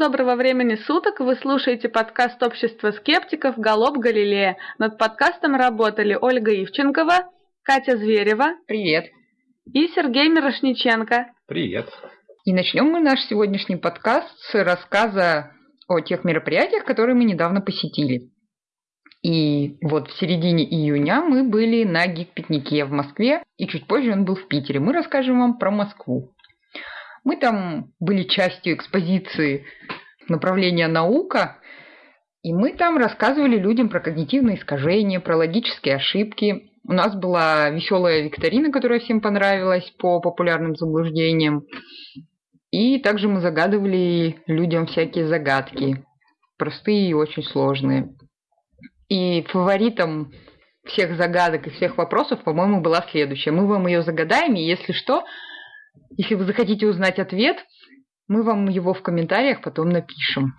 Доброго времени суток! Вы слушаете подкаст общества скептиков «Голоб Галилея». Над подкастом работали Ольга Ивченкова, Катя Зверева. Привет. И Сергей Мирошниченко. Привет. И начнем мы наш сегодняшний подкаст с рассказа о тех мероприятиях, которые мы недавно посетили. И вот в середине июня мы были на гик-пикнике в Москве, и чуть позже он был в Питере. Мы расскажем вам про Москву. Мы там были частью экспозиции направления наука, и мы там рассказывали людям про когнитивные искажения, про логические ошибки. У нас была веселая викторина, которая всем понравилась по популярным заблуждениям. И также мы загадывали людям всякие загадки, простые и очень сложные. И фаворитом всех загадок и всех вопросов, по-моему, была следующая. Мы вам ее загадаем, и если что, если вы захотите узнать ответ, мы вам его в комментариях потом напишем.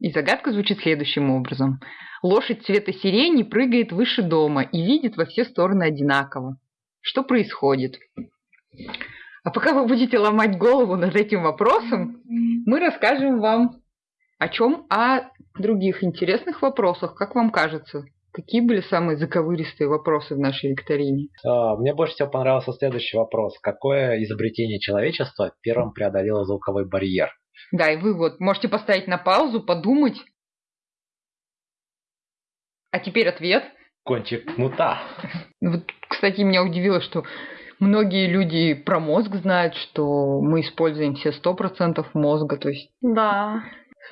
И загадка звучит следующим образом. Лошадь цвета сирени прыгает выше дома и видит во все стороны одинаково. Что происходит? А пока вы будете ломать голову над этим вопросом, мы расскажем вам о чем? О других интересных вопросах, как вам кажется? Какие были самые заковыристые вопросы в нашей викторине? А, мне больше всего понравился следующий вопрос. Какое изобретение человечества первым преодолело звуковой барьер? Да, и вы вот можете поставить на паузу, подумать. А теперь ответ. Кончик кнута. Вот, кстати, меня удивило, что многие люди про мозг знают, что мы используем все сто процентов мозга, то есть... Да.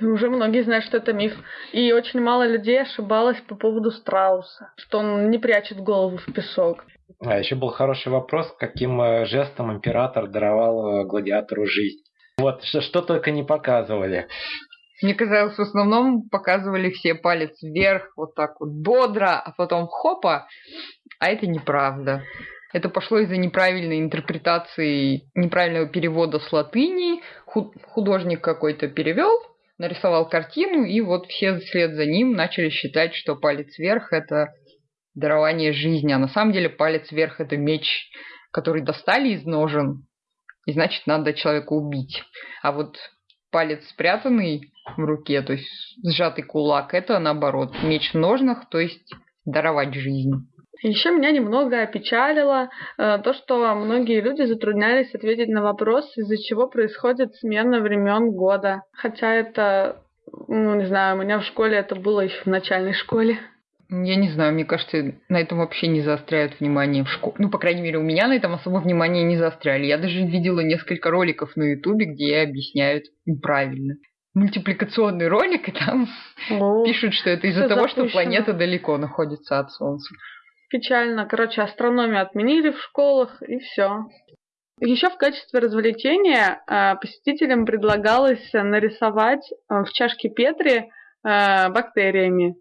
Уже многие знают, что это миф. И очень мало людей ошибалось по поводу страуса, что он не прячет голову в песок. А еще был хороший вопрос, каким э, жестом император даровал э, гладиатору жизнь. Вот, что, что только не показывали. Мне казалось, в основном показывали все палец вверх, вот так вот бодро, а потом хопа, а это неправда. Это пошло из-за неправильной интерпретации, неправильного перевода с латыни. Художник какой-то перевел, нарисовал картину, и вот все вслед за ним начали считать, что палец вверх – это дарование жизни, а на самом деле палец вверх – это меч, который достали из ножен, и значит, надо человека убить. А вот палец спрятанный в руке, то есть сжатый кулак, это наоборот, меч в ножнах, то есть даровать жизнь. Еще меня немного опечалило э, то, что многие люди затруднялись ответить на вопрос, из-за чего происходит смена времен года. Хотя это, ну не знаю, у меня в школе это было еще в начальной школе. Я не знаю, мне кажется, на этом вообще не заостряют внимание в школе. Ну, по крайней мере, у меня на этом особо внимание не заостряли. Я даже видела несколько роликов на Ютубе, где объясняют неправильно. Мультипликационный ролик, и там О, пишут, что это из-за того, запущено. что планета далеко находится от Солнца печально. Короче, астрономию отменили в школах, и все. Еще в качестве развлечения э, посетителям предлагалось нарисовать э, в чашке Петри э, бактериями.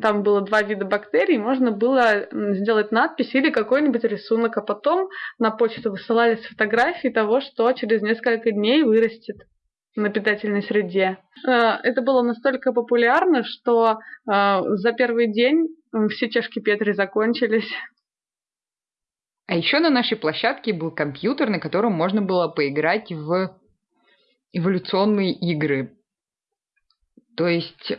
Там было два вида бактерий, можно было сделать надпись или какой-нибудь рисунок, а потом на почту высылались фотографии того, что через несколько дней вырастет на питательной среде. Это было настолько популярно, что за первый день все чашки Петри закончились. А еще на нашей площадке был компьютер, на котором можно было поиграть в эволюционные игры. То есть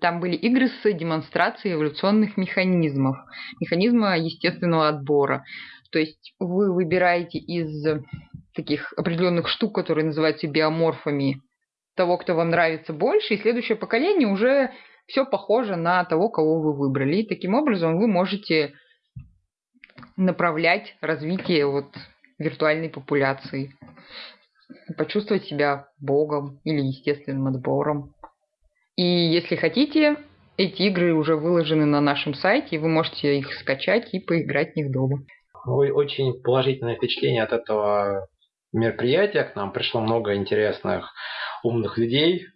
там были игры с демонстрацией эволюционных механизмов, механизма естественного отбора. То есть вы выбираете из таких определенных штук, которые называются биоморфами, того, кто вам нравится больше, и следующее поколение уже все похоже на того, кого вы выбрали. И таким образом вы можете направлять развитие вот виртуальной популяции. Почувствовать себя богом или естественным отбором. И если хотите, эти игры уже выложены на нашем сайте, и вы можете их скачать и поиграть в них дома. Очень положительное впечатление от этого мероприятия. К нам пришло много интересных умных людей,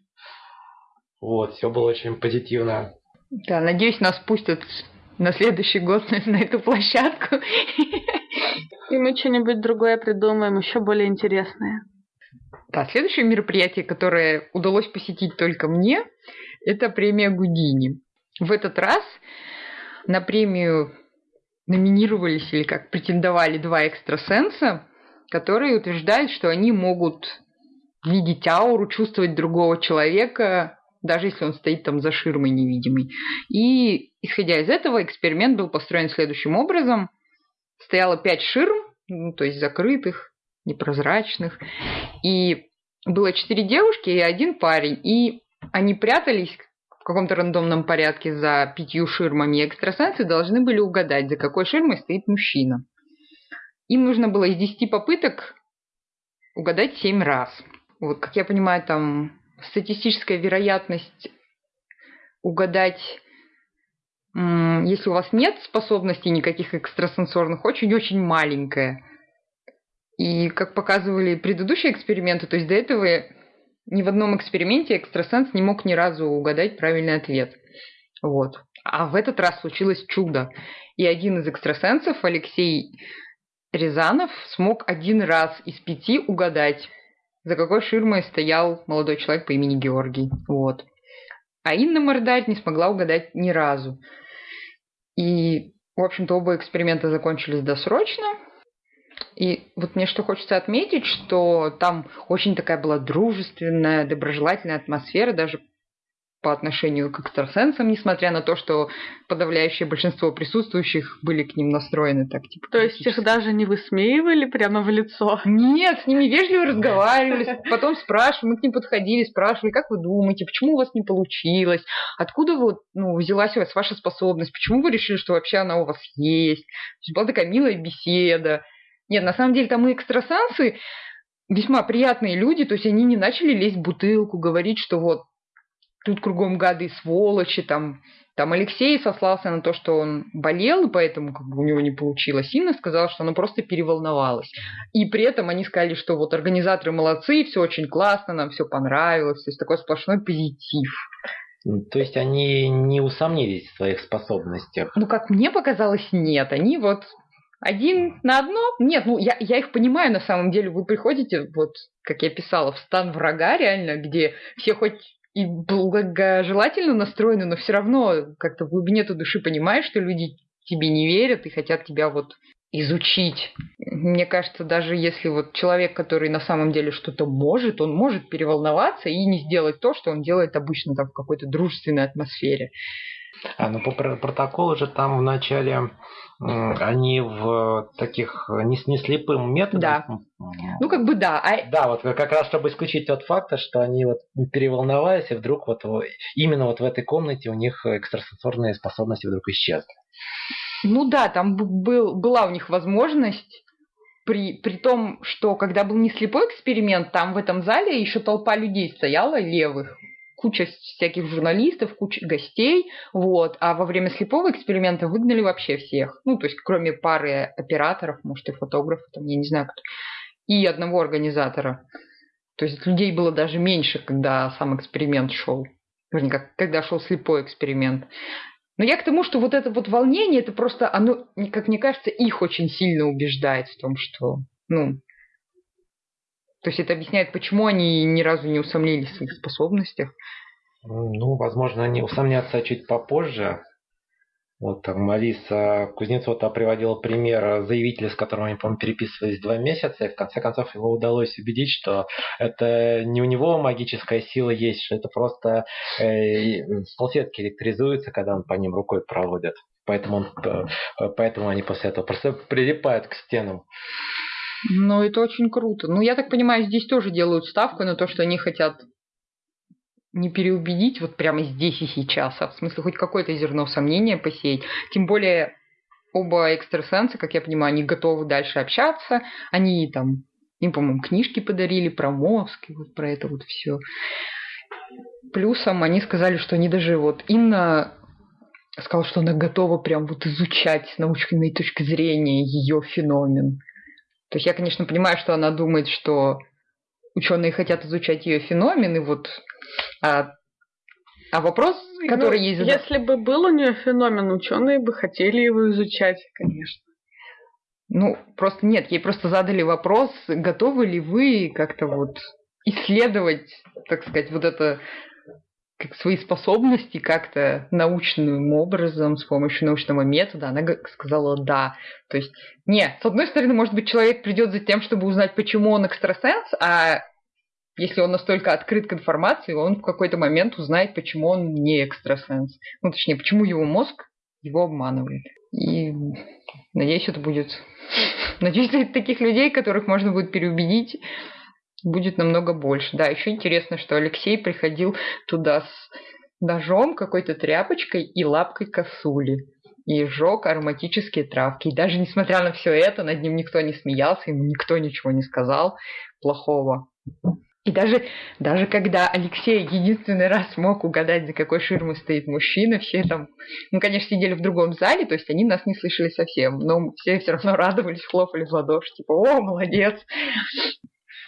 вот, все было очень позитивно. Да, надеюсь, нас пустят на следующий год на, эту площадку. И мы что-нибудь другое придумаем, еще более интересное. Да, следующее мероприятие, которое удалось посетить только мне, это премия Гудини. В этот раз на премию номинировались или как претендовали два экстрасенса, которые утверждают, что они могут видеть ауру, чувствовать другого человека, даже если он стоит там за ширмой невидимой. И, исходя из этого, эксперимент был построен следующим образом. Стояло пять ширм, ну, то есть закрытых, непрозрачных, и было четыре девушки и один парень, и они прятались в каком-то рандомном порядке за пятью ширмами, и экстрасенсы должны были угадать, за какой ширмой стоит мужчина. Им нужно было из десяти попыток угадать семь раз. Вот, как я понимаю, там статистическая вероятность угадать, если у вас нет способностей никаких экстрасенсорных, очень-очень маленькая. И как показывали предыдущие эксперименты, то есть до этого ни в одном эксперименте экстрасенс не мог ни разу угадать правильный ответ. Вот. А в этот раз случилось чудо. И один из экстрасенсов, Алексей Рязанов, смог один раз из пяти угадать, за какой ширмой стоял молодой человек по имени Георгий. Вот. А Инна Мордарь не смогла угадать ни разу. И, в общем-то, оба эксперимента закончились досрочно. И вот мне что хочется отметить, что там очень такая была дружественная, доброжелательная атмосфера, даже по отношению к экстрасенсам, несмотря на то, что подавляющее большинство присутствующих были к ним настроены так, типа. То есть их даже не высмеивали прямо в лицо? Нет, с ними вежливо разговаривали, потом спрашивали, мы к ним подходили, спрашивали, как вы думаете, почему у вас не получилось, откуда вот, ну, взялась у вас ваша способность, почему вы решили, что вообще она у вас есть. То есть была такая милая беседа. Нет, на самом деле там и экстрасенсы весьма приятные люди, то есть они не начали лезть в бутылку, говорить, что вот тут кругом гады и сволочи, там, там Алексей сослался на то, что он болел, поэтому как бы у него не получилось. Инна сказала, что она просто переволновалась. И при этом они сказали, что вот организаторы молодцы, все очень классно, нам все понравилось, то есть такой сплошной позитив. То есть они не усомнились в своих способностях? Ну, как мне показалось, нет. Они вот один на одно? Нет, ну я, я их понимаю на самом деле. Вы приходите, вот как я писала, в стан врага реально, где все хоть и благожелательно настроены, но все равно как-то в глубине той души понимаешь, что люди тебе не верят и хотят тебя вот изучить. Мне кажется, даже если вот человек, который на самом деле что-то может, он может переволноваться и не сделать то, что он делает обычно там в какой-то дружественной атмосфере. А, ну по протоколу же там в начале они в таких не, не слепым методом. Да. Ну, как бы да. А... Да, вот как раз чтобы исключить тот факт, что они вот переволновались, и вдруг вот именно вот в этой комнате у них экстрасенсорные способности вдруг исчезли. Ну да, там был, была у них возможность при, при том, что когда был не слепой эксперимент, там в этом зале еще толпа людей стояла левых, куча всяких журналистов, куча гостей, вот, а во время слепого эксперимента выгнали вообще всех, ну, то есть кроме пары операторов, может, и фотографов, там, я не знаю кто, и одного организатора. То есть людей было даже меньше, когда сам эксперимент шел. Вернее, как, когда шел слепой эксперимент. Но я к тому, что вот это вот волнение, это просто, оно, как мне кажется, их очень сильно убеждает в том, что, ну, то есть это объясняет, почему они ни разу не усомнились в своих способностях. Ну, возможно, они усомнятся чуть попозже. Вот там Алиса Кузнецова приводила пример заявителя, с которым они, по-моему, переписывались два месяца, и в конце концов его удалось убедить, что это не у него магическая сила есть, что это просто э, салфетки электризуются, когда он по ним рукой проводит. Поэтому, он, э, поэтому они после этого просто прилипают к стенам. Ну, это очень круто. Ну, я так понимаю, здесь тоже делают ставку на то, что они хотят не переубедить вот прямо здесь и сейчас, а в смысле хоть какое-то зерно сомнения посеять. Тем более оба экстрасенса, как я понимаю, они готовы дальше общаться. Они там, им, по-моему, книжки подарили про мозг и вот про это вот все. Плюсом они сказали, что они даже вот Инна сказала, что она готова прям вот изучать с научной точки зрения ее феномен. То есть я, конечно, понимаю, что она думает, что ученые хотят изучать ее феномен, и вот а, а вопрос, который ну, ей задал... Если бы был у нее феномен, ученые бы хотели его изучать, конечно. Ну, просто нет, ей просто задали вопрос, готовы ли вы как-то вот исследовать, так сказать, вот это как свои способности как-то научным образом, с помощью научного метода, она сказала да. То есть, нет, с одной стороны, может быть, человек придет за тем, чтобы узнать, почему он экстрасенс, а если он настолько открыт к информации, он в какой-то момент узнает, почему он не экстрасенс. Ну, точнее, почему его мозг его обманывает. И надеюсь, это будет... Надеюсь, таких людей, которых можно будет переубедить, будет намного больше. Да, еще интересно, что Алексей приходил туда с ножом, какой-то тряпочкой и лапкой косули. И сжег ароматические травки. И даже несмотря на все это, над ним никто не смеялся, ему никто ничего не сказал плохого. И даже, даже когда Алексей единственный раз смог угадать, за какой ширмой стоит мужчина, все там, ну, конечно, сидели в другом зале, то есть они нас не слышали совсем, но все все равно радовались, хлопали в ладоши, типа, о, молодец.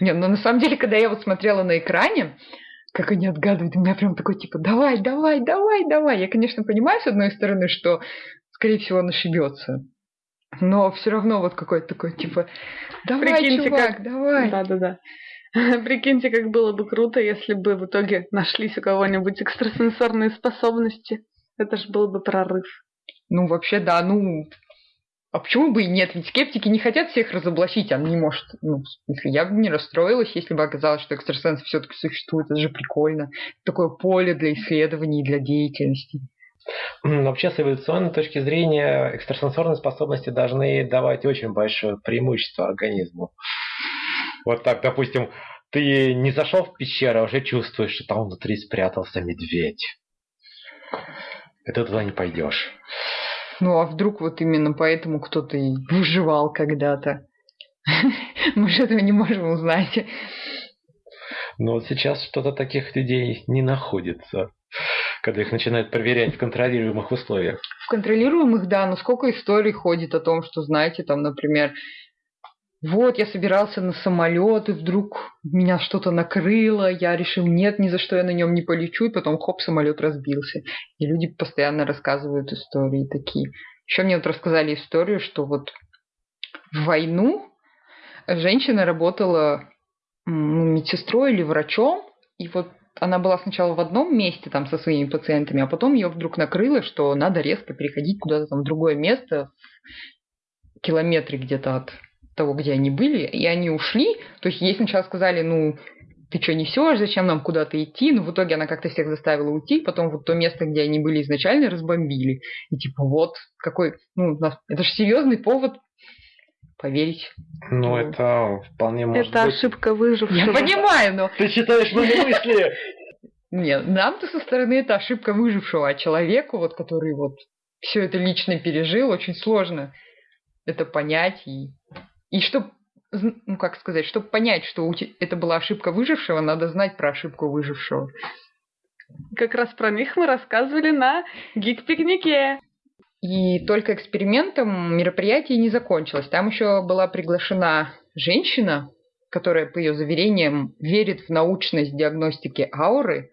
Не, ну на самом деле, когда я вот смотрела на экране, как они отгадывают, у меня прям такой, типа, давай, давай, давай, давай. Я, конечно, понимаю, с одной стороны, что, скорее всего, он ошибется. Но все равно вот какой-то такой, типа, давай, Прикиньте, чувак, как... давай. Да-да-да. Прикиньте, как было бы круто, если бы в итоге нашлись у кого-нибудь экстрасенсорные способности. Это же был бы прорыв. Ну, вообще, да, ну, а почему бы и нет? Ведь скептики не хотят всех разоблачить, а не может. Ну, если я бы не расстроилась, если бы оказалось, что экстрасенсы все-таки существуют. Это же прикольно. Такое поле для исследований для деятельности. Вообще, с эволюционной точки зрения, экстрасенсорные способности должны давать очень большое преимущество организму. Вот так, допустим, ты не зашел в пещеру, а уже чувствуешь, что там внутри спрятался медведь. Ты туда не пойдешь. Ну а вдруг вот именно поэтому кто-то и выживал когда-то? Мы же этого не можем узнать. Но вот сейчас что-то таких людей не находится, когда их начинают проверять в контролируемых условиях. В контролируемых, да, но сколько историй ходит о том, что, знаете, там, например, вот, я собирался на самолет, и вдруг меня что-то накрыло, я решил, нет, ни за что я на нем не полечу, и потом хоп, самолет разбился. И люди постоянно рассказывают истории такие. Еще мне вот рассказали историю, что вот в войну женщина работала медсестрой или врачом, и вот она была сначала в одном месте там со своими пациентами, а потом ее вдруг накрыло, что надо резко переходить куда-то там в другое место, километры где-то от того, где они были, и они ушли. То есть ей сначала сказали, ну, ты что несешь, зачем нам куда-то идти? Но в итоге она как-то всех заставила уйти, потом вот то место, где они были изначально, разбомбили. И типа вот какой, ну, это же серьезный повод поверить. Ну, ну, это вполне может это быть. Это ошибка выжившего. Я понимаю, но... Ты читаешь мои мысли! Нет, нам-то со стороны это ошибка выжившего, а человеку, вот, который вот все это лично пережил, очень сложно это понять и и чтобы, ну как сказать, чтобы понять, что это была ошибка выжившего, надо знать про ошибку выжившего. Как раз про них мы рассказывали на гик-пикнике. И только экспериментом мероприятие не закончилось. Там еще была приглашена женщина, которая, по ее заверениям, верит в научность диагностики ауры.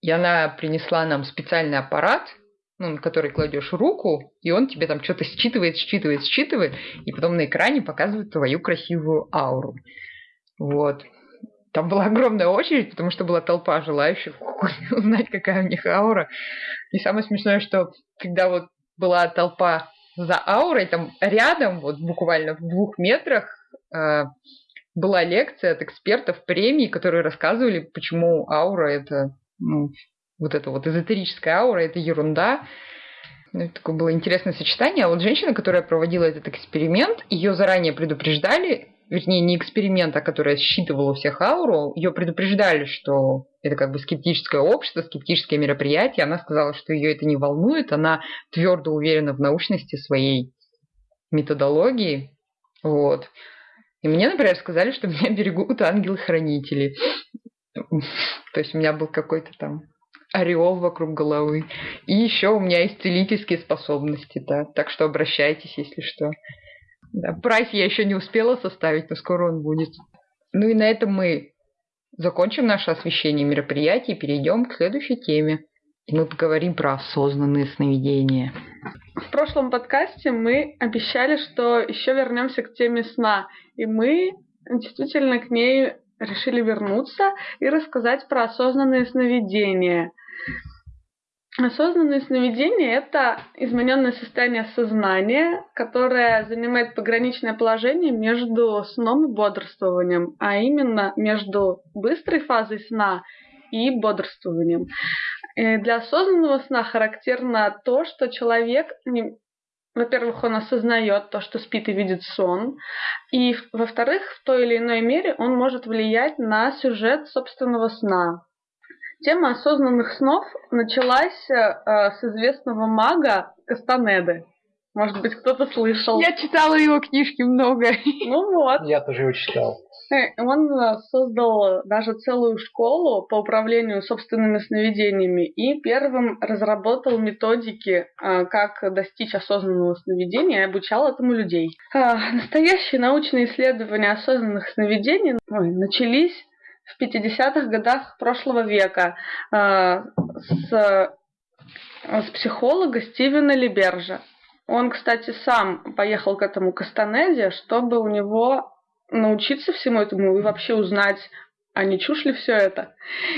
И она принесла нам специальный аппарат – ну, на который кладешь руку, и он тебе там что-то считывает, считывает, считывает, и потом на экране показывает твою красивую ауру. Вот. Там была огромная очередь, потому что была толпа желающих узнать, какая у них аура. И самое смешное, что когда вот была толпа за аурой, там рядом, вот буквально в двух метрах, э, была лекция от экспертов премии, которые рассказывали, почему аура это ну, вот эта вот эзотерическая аура, это ерунда. Ну, такое было интересное сочетание. А вот женщина, которая проводила этот эксперимент, ее заранее предупреждали, вернее, не эксперимент, а которая считывала всех ауру, ее предупреждали, что это как бы скептическое общество, скептическое мероприятие. Она сказала, что ее это не волнует, она твердо уверена в научности своей методологии. Вот. И мне, например, сказали, что меня берегут ангелы-хранители. То есть у меня был какой-то там ореол вокруг головы. И еще у меня есть целительские способности, да. Так что обращайтесь, если что. Да, прайс я еще не успела составить, но скоро он будет. Ну и на этом мы закончим наше освещение мероприятий и перейдем к следующей теме. И мы поговорим про осознанные сновидения. В прошлом подкасте мы обещали, что еще вернемся к теме сна. И мы действительно к ней решили вернуться и рассказать про осознанные сновидения – Осознанное сновидение – это измененное состояние сознания, которое занимает пограничное положение между сном и бодрствованием, а именно между быстрой фазой сна и бодрствованием. И для осознанного сна характерно то, что человек во-первых, он осознает то, что спит и видит сон, и, во-вторых, в той или иной мере он может влиять на сюжет собственного сна. Тема осознанных снов началась э, с известного мага Кастанеды. Может быть, кто-то слышал. Я читала его книжки много. Ну вот. Я тоже его читал. Э, он э, создал даже целую школу по управлению собственными сновидениями и первым разработал методики, э, как достичь осознанного сновидения и обучал этому людей. Настоящие научные исследования осознанных сновидений начались в 50-х годах прошлого века э, с, с психолога Стивена Либержа. Он, кстати, сам поехал к этому Кастанеде, чтобы у него научиться всему этому и вообще узнать, а не чушь ли все это.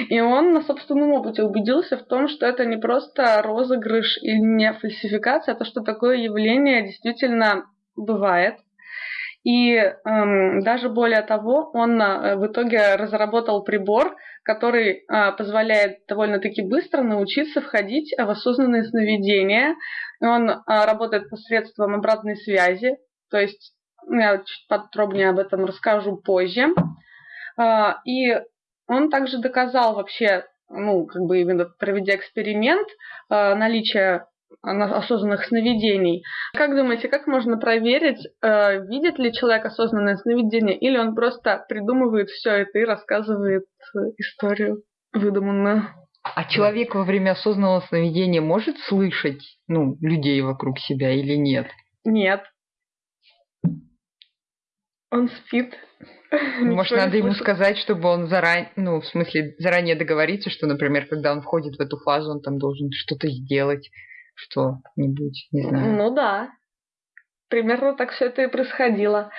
И он на собственном опыте убедился в том, что это не просто розыгрыш и не фальсификация, а то, что такое явление действительно бывает. И эм, даже более того, он э, в итоге разработал прибор, который э, позволяет довольно-таки быстро научиться входить в осознанные сновидения. И он э, работает посредством обратной связи, то есть я чуть подробнее об этом расскажу позже. Э, и он также доказал вообще, ну, как бы именно проведя эксперимент, э, наличие осознанных сновидений. Как думаете, как можно проверить, э, видит ли человек осознанное сновидение, или он просто придумывает все это и рассказывает историю выдуманную? А человек во время осознанного сновидения может слышать, ну, людей вокруг себя или нет? Нет. Он спит. Может, надо ему сказать, чтобы он заранее, ну, в смысле, заранее договориться, что, например, когда он входит в эту фазу, он там должен что-то сделать что-нибудь, не знаю. Ну да. Примерно так все это и происходило.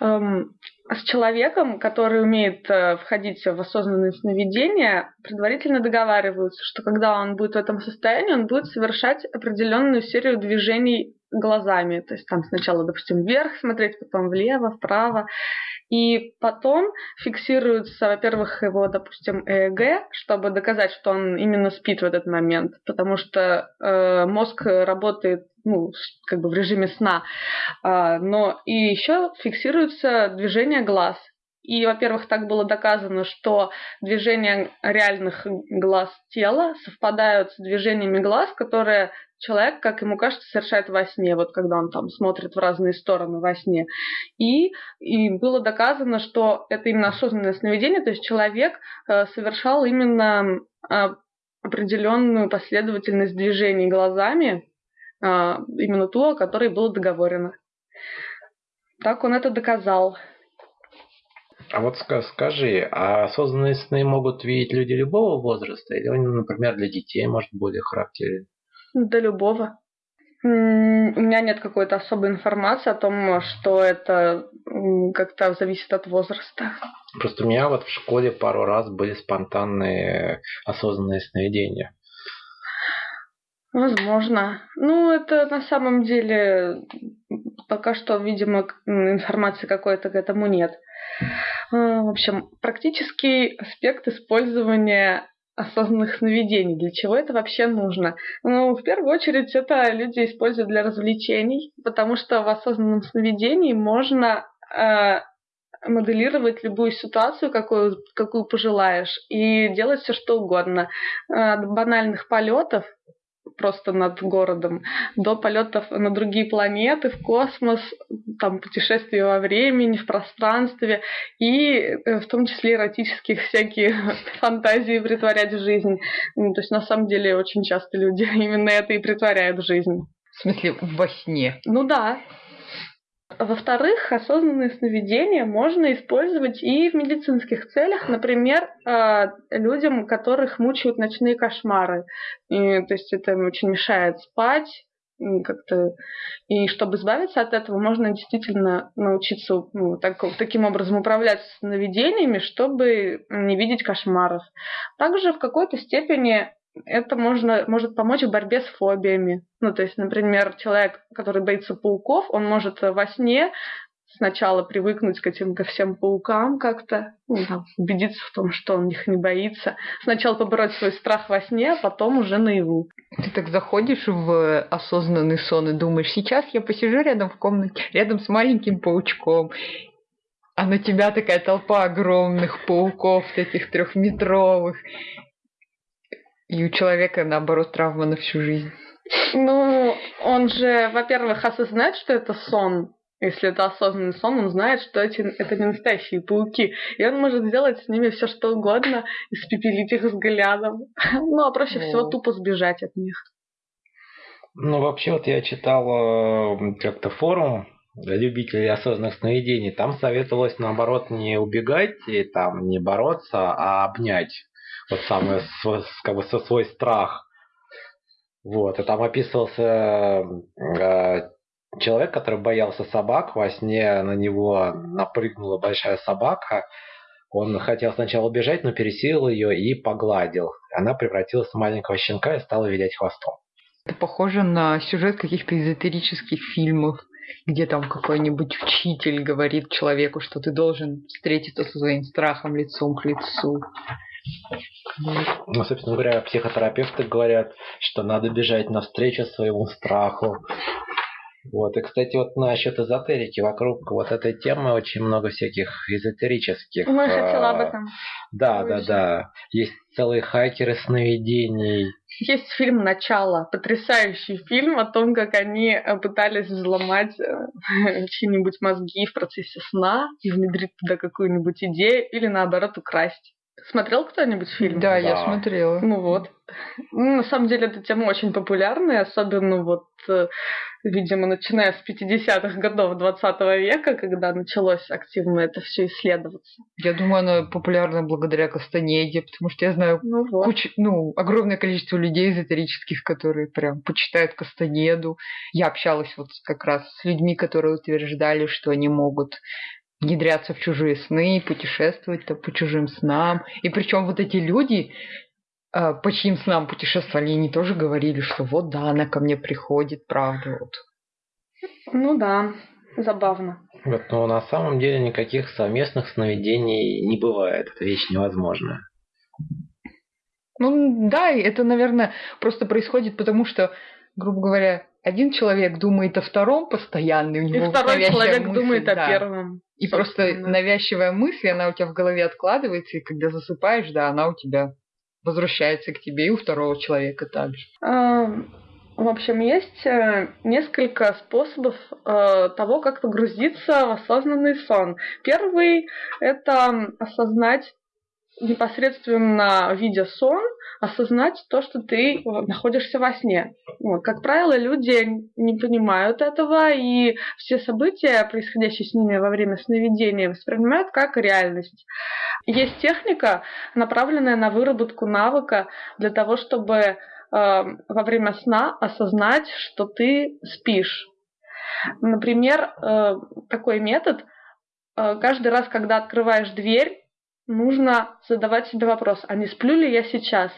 Эм, с человеком, который умеет э, входить в осознанные сновидения, предварительно договариваются, что когда он будет в этом состоянии, он будет совершать определенную серию движений глазами. То есть там сначала, допустим, вверх смотреть, потом влево, вправо. И потом фиксируется, во-первых, его, допустим, ЭЭГ, чтобы доказать, что он именно спит в этот момент, потому что э, мозг работает ну, как бы в режиме сна. Э, но и еще фиксируется движение глаз. И, во-первых, так было доказано, что движения реальных глаз тела совпадают с движениями глаз, которые человек, как ему кажется, совершает во сне, вот когда он там смотрит в разные стороны во сне. И, и было доказано, что это именно осознанное сновидение, то есть человек э, совершал именно э, определенную последовательность движений глазами, э, именно ту, о которой было договорено. Так он это доказал. А вот скажи, а осознанные сны могут видеть люди любого возраста? Или он, например, для детей может более характерен? До любого. У меня нет какой-то особой информации о том, что это как-то зависит от возраста. Просто у меня вот в школе пару раз были спонтанные осознанные сновидения. Возможно. Ну, это на самом деле пока что, видимо, информации какой-то к этому нет. А, в общем, практический аспект использования осознанных сновидений. Для чего это вообще нужно? Ну, в первую очередь, это люди используют для развлечений, потому что в осознанном сновидении можно э, моделировать любую ситуацию, какую, какую пожелаешь, и делать все что угодно. От банальных полетов просто над городом, до полетов на другие планеты, в космос, там путешествия во времени, в пространстве, и э, в том числе эротических всякие фантазии притворять в жизнь. Ну, то есть на самом деле очень часто люди именно это и притворяют в жизнь. В смысле, во сне? Ну да. Во-вторых, осознанные сновидения можно использовать и в медицинских целях, например, а, людям, которых мучают ночные кошмары. И, то есть это очень мешает спать, как-то и чтобы избавиться от этого, можно действительно научиться ну, так, таким образом управлять сновидениями, чтобы не видеть кошмаров. Также в какой-то степени это можно, может помочь в борьбе с фобиями. Ну, то есть, например, человек, который боится пауков, он может во сне сначала привыкнуть к этим ко всем паукам как-то, ну, там, убедиться в том, что он их не боится. Сначала побороть свой страх во сне, а потом уже наяву. Ты так заходишь в осознанный сон и думаешь, сейчас я посижу рядом в комнате, рядом с маленьким паучком, а на тебя такая толпа огромных пауков, таких трехметровых. И у человека, наоборот, травма на всю жизнь. Ну, он же, во-первых, осознает, что это сон, если это осознанный сон, он знает, что эти, это не настоящие пауки. И он может сделать с ними все что угодно, испепелить их взглядом. Ну, а проще всего тупо сбежать от них. Ну, вообще, вот я читал э, как-то форум для любителей осознанных сновидений. Там советовалось, наоборот, не убегать и там не бороться, а обнять. Вот самый, как бы, свой страх. Вот, и там описывался э, человек, который боялся собак, во сне на него напрыгнула большая собака. Он хотел сначала убежать, но пересилил ее и погладил. Она превратилась в маленького щенка и стала вилять хвостом. Это похоже на сюжет каких-то эзотерических фильмов, где там какой-нибудь учитель говорит человеку, что ты должен встретиться со своим страхом лицом к лицу. Ну, собственно говоря, психотерапевты говорят, что надо бежать навстречу своему страху, вот, и, кстати, вот насчет эзотерики, вокруг вот этой темы очень много всяких эзотерических. Ну, я хотела об этом. Да, да, да. Есть целые хакеры сновидений. Есть фильм «Начало», потрясающий фильм о том, как они э, пытались взломать э, чьи-нибудь мозги в процессе сна и внедрить туда какую-нибудь идею или, наоборот, украсть. Смотрел кто-нибудь фильм? Да, да, я смотрела. Ну вот. Ну, на самом деле эта тема очень популярная, особенно вот, э, видимо, начиная с 50-х годов 20 века, когда началось активно это все исследоваться. Я думаю, она популярна благодаря Кастанеде, потому что я знаю ну, вот. кучу, ну, огромное количество людей эзотерических, которые прям почитают Кастанеду. Я общалась вот как раз с людьми, которые утверждали, что они могут внедряться в чужие сны, путешествовать по чужим снам. И причем вот эти люди, а, по чьим снам путешествовали, они тоже говорили, что вот да, она ко мне приходит, правда, вот. Ну да, забавно. Вот, но на самом деле никаких совместных сновидений не бывает. Это вещь невозможная. Ну да, это, наверное, просто происходит потому, что, грубо говоря, один человек думает о втором постоянно, у него и второй человек мысль, думает да. о первом. И просто навязчивая мысль, она у тебя в голове откладывается, и когда засыпаешь, да, она у тебя возвращается к тебе и у второго человека также. А, в общем, есть э, несколько способов э, того, как погрузиться в осознанный сон. Первый – это осознать непосредственно видя сон, осознать то, что ты находишься во сне. Вот. Как правило, люди не понимают этого, и все события, происходящие с ними во время сновидения, воспринимают как реальность. Есть техника, направленная на выработку навыка для того, чтобы э, во время сна осознать, что ты спишь. Например, э, такой метод. Э, каждый раз, когда открываешь дверь, нужно задавать себе вопрос, а не сплю ли я сейчас?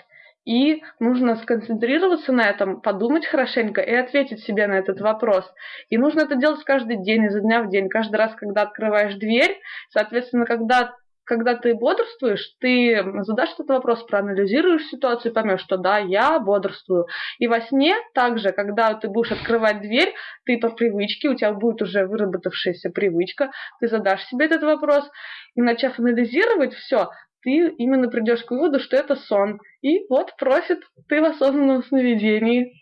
И нужно сконцентрироваться на этом, подумать хорошенько и ответить себе на этот вопрос. И нужно это делать каждый день, изо дня в день, каждый раз, когда открываешь дверь. Соответственно, когда когда ты бодрствуешь, ты задашь этот вопрос, проанализируешь ситуацию поймешь, что да, я бодрствую. И во сне также, когда ты будешь открывать дверь, ты по привычке, у тебя будет уже выработавшаяся привычка, ты задашь себе этот вопрос, и начав анализировать все, ты именно придешь к выводу, что это сон. И вот просит ты в осознанном сновидении.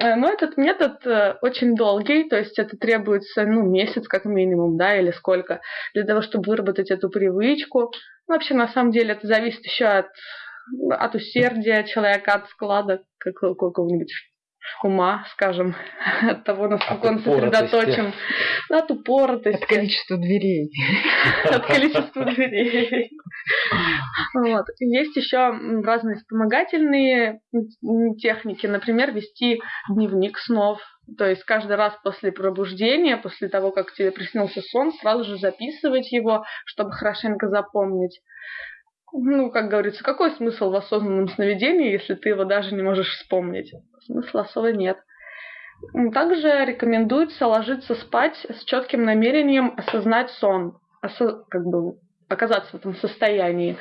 Э, но этот метод э, очень долгий, то есть это требуется ну, месяц как минимум, да, или сколько, для того, чтобы выработать эту привычку. Ну, вообще, на самом деле, это зависит еще от, от усердия человека, от склада какого-нибудь ума, скажем, от того, насколько от он сосредоточен, от упоротости. От количества дверей. От количества дверей. Вот. Есть еще разные вспомогательные техники, например, вести дневник снов. То есть каждый раз после пробуждения, после того, как тебе приснился сон, сразу же записывать его, чтобы хорошенько запомнить. Ну, как говорится, какой смысл в осознанном сновидении, если ты его даже не можешь вспомнить? Смысла особо нет. Также рекомендуется ложиться спать с четким намерением осознать сон, осо- как бы оказаться в этом состоянии.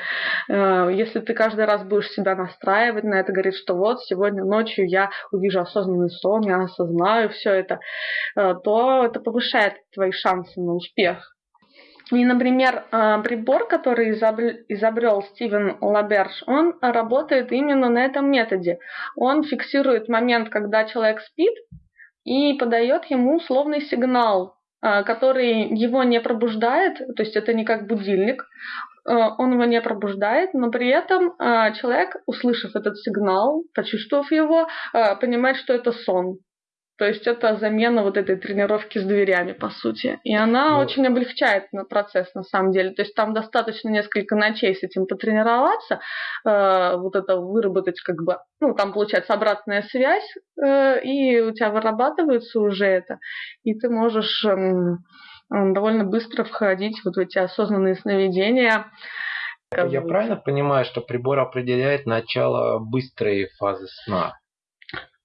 Э, если ты каждый раз будешь себя настраивать на это, говорить, что вот сегодня ночью я увижу осознанный сон, я осознаю все это, э, то это повышает твои шансы на успех. И, например, э, прибор, который изобрел Стивен Лаберж, он работает именно на этом методе. Он фиксирует момент, когда человек спит, и подает ему условный сигнал, э, который его не пробуждает, то есть это не как будильник, э, он его не пробуждает, но при этом человек, услышав этот сигнал, почувствовав его, понимает, что это сон. То есть это замена вот этой тренировки с дверями, по сути. И она ну, очень облегчает на процесс, на самом деле. То есть там достаточно несколько ночей с этим потренироваться, э, вот это выработать как бы, ну, там получается обратная связь, э, и у тебя вырабатывается уже это, и ты можешь э, довольно быстро входить вот в эти осознанные сновидения. Я правильно понимаю, что прибор определяет начало быстрой фазы сна?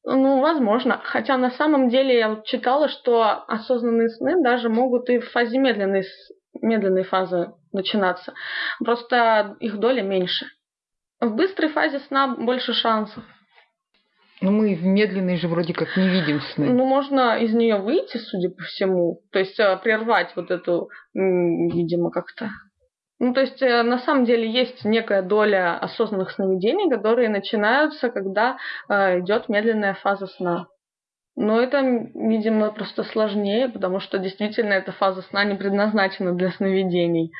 Ну, возможно. Хотя на самом деле я вот читала, что осознанные сны даже могут и в фазе медленной, медленной фазы начинаться. Просто их доля меньше. В быстрой фазе сна больше шансов. Ну, мы в медленной же вроде как не видим сны. Ну, можно из нее выйти, судя по всему. То есть э, прервать вот эту, видимо, как-то ну, то есть, э, на самом деле, есть некая доля осознанных сновидений, которые начинаются, когда э, идет медленная фаза сна. Но это, видимо, просто сложнее, потому что действительно эта фаза сна не предназначена для сновидений.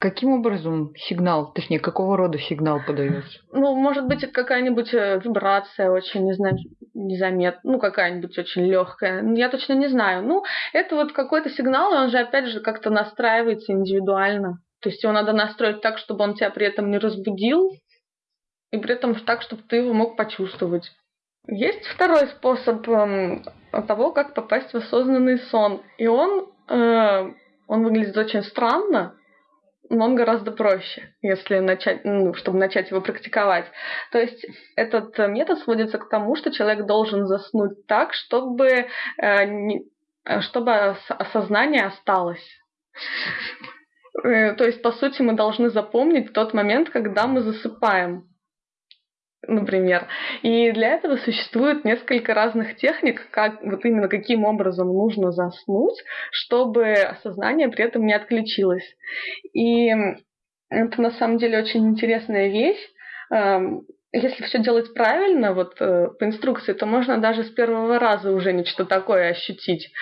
Каким образом сигнал, точнее, какого рода сигнал подается? Ну, может быть, какая-нибудь э, вибрация очень незаметная, ну, какая-нибудь очень легкая. Я точно не знаю. Ну, это вот какой-то сигнал, и он же, опять же, как-то настраивается индивидуально. То есть его надо настроить так, чтобы он тебя при этом не разбудил, и при этом так, чтобы ты его мог почувствовать. Есть второй способ э, того, как попасть в осознанный сон. И он, э, он выглядит очень странно, он гораздо проще, если начать, ну, чтобы начать его практиковать. То есть этот метод сводится к тому, что человек должен заснуть так, чтобы, э, не, чтобы осознание осталось. Э, то есть, по сути, мы должны запомнить тот момент, когда мы засыпаем например. И для этого существует несколько разных техник, как вот именно каким образом нужно заснуть, чтобы сознание при этом не отключилось. И это на самом деле очень интересная вещь. Эм, если все делать правильно, вот э, по инструкции, то можно даже с первого раза уже нечто такое ощутить.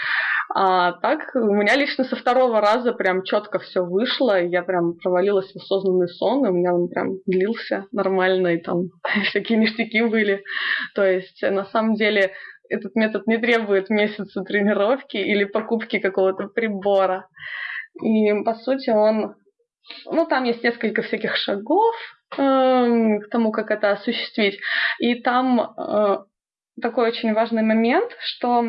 А так у меня лично со второго раза прям четко все вышло, я прям провалилась в осознанный сон, и у меня он прям длился нормально, и там всякие ништяки были. То есть на самом деле этот метод не требует месяца тренировки или покупки какого-то прибора. И по сути он ну, там есть несколько всяких шагов э, к тому, как это осуществить. И там э, такой очень важный момент, что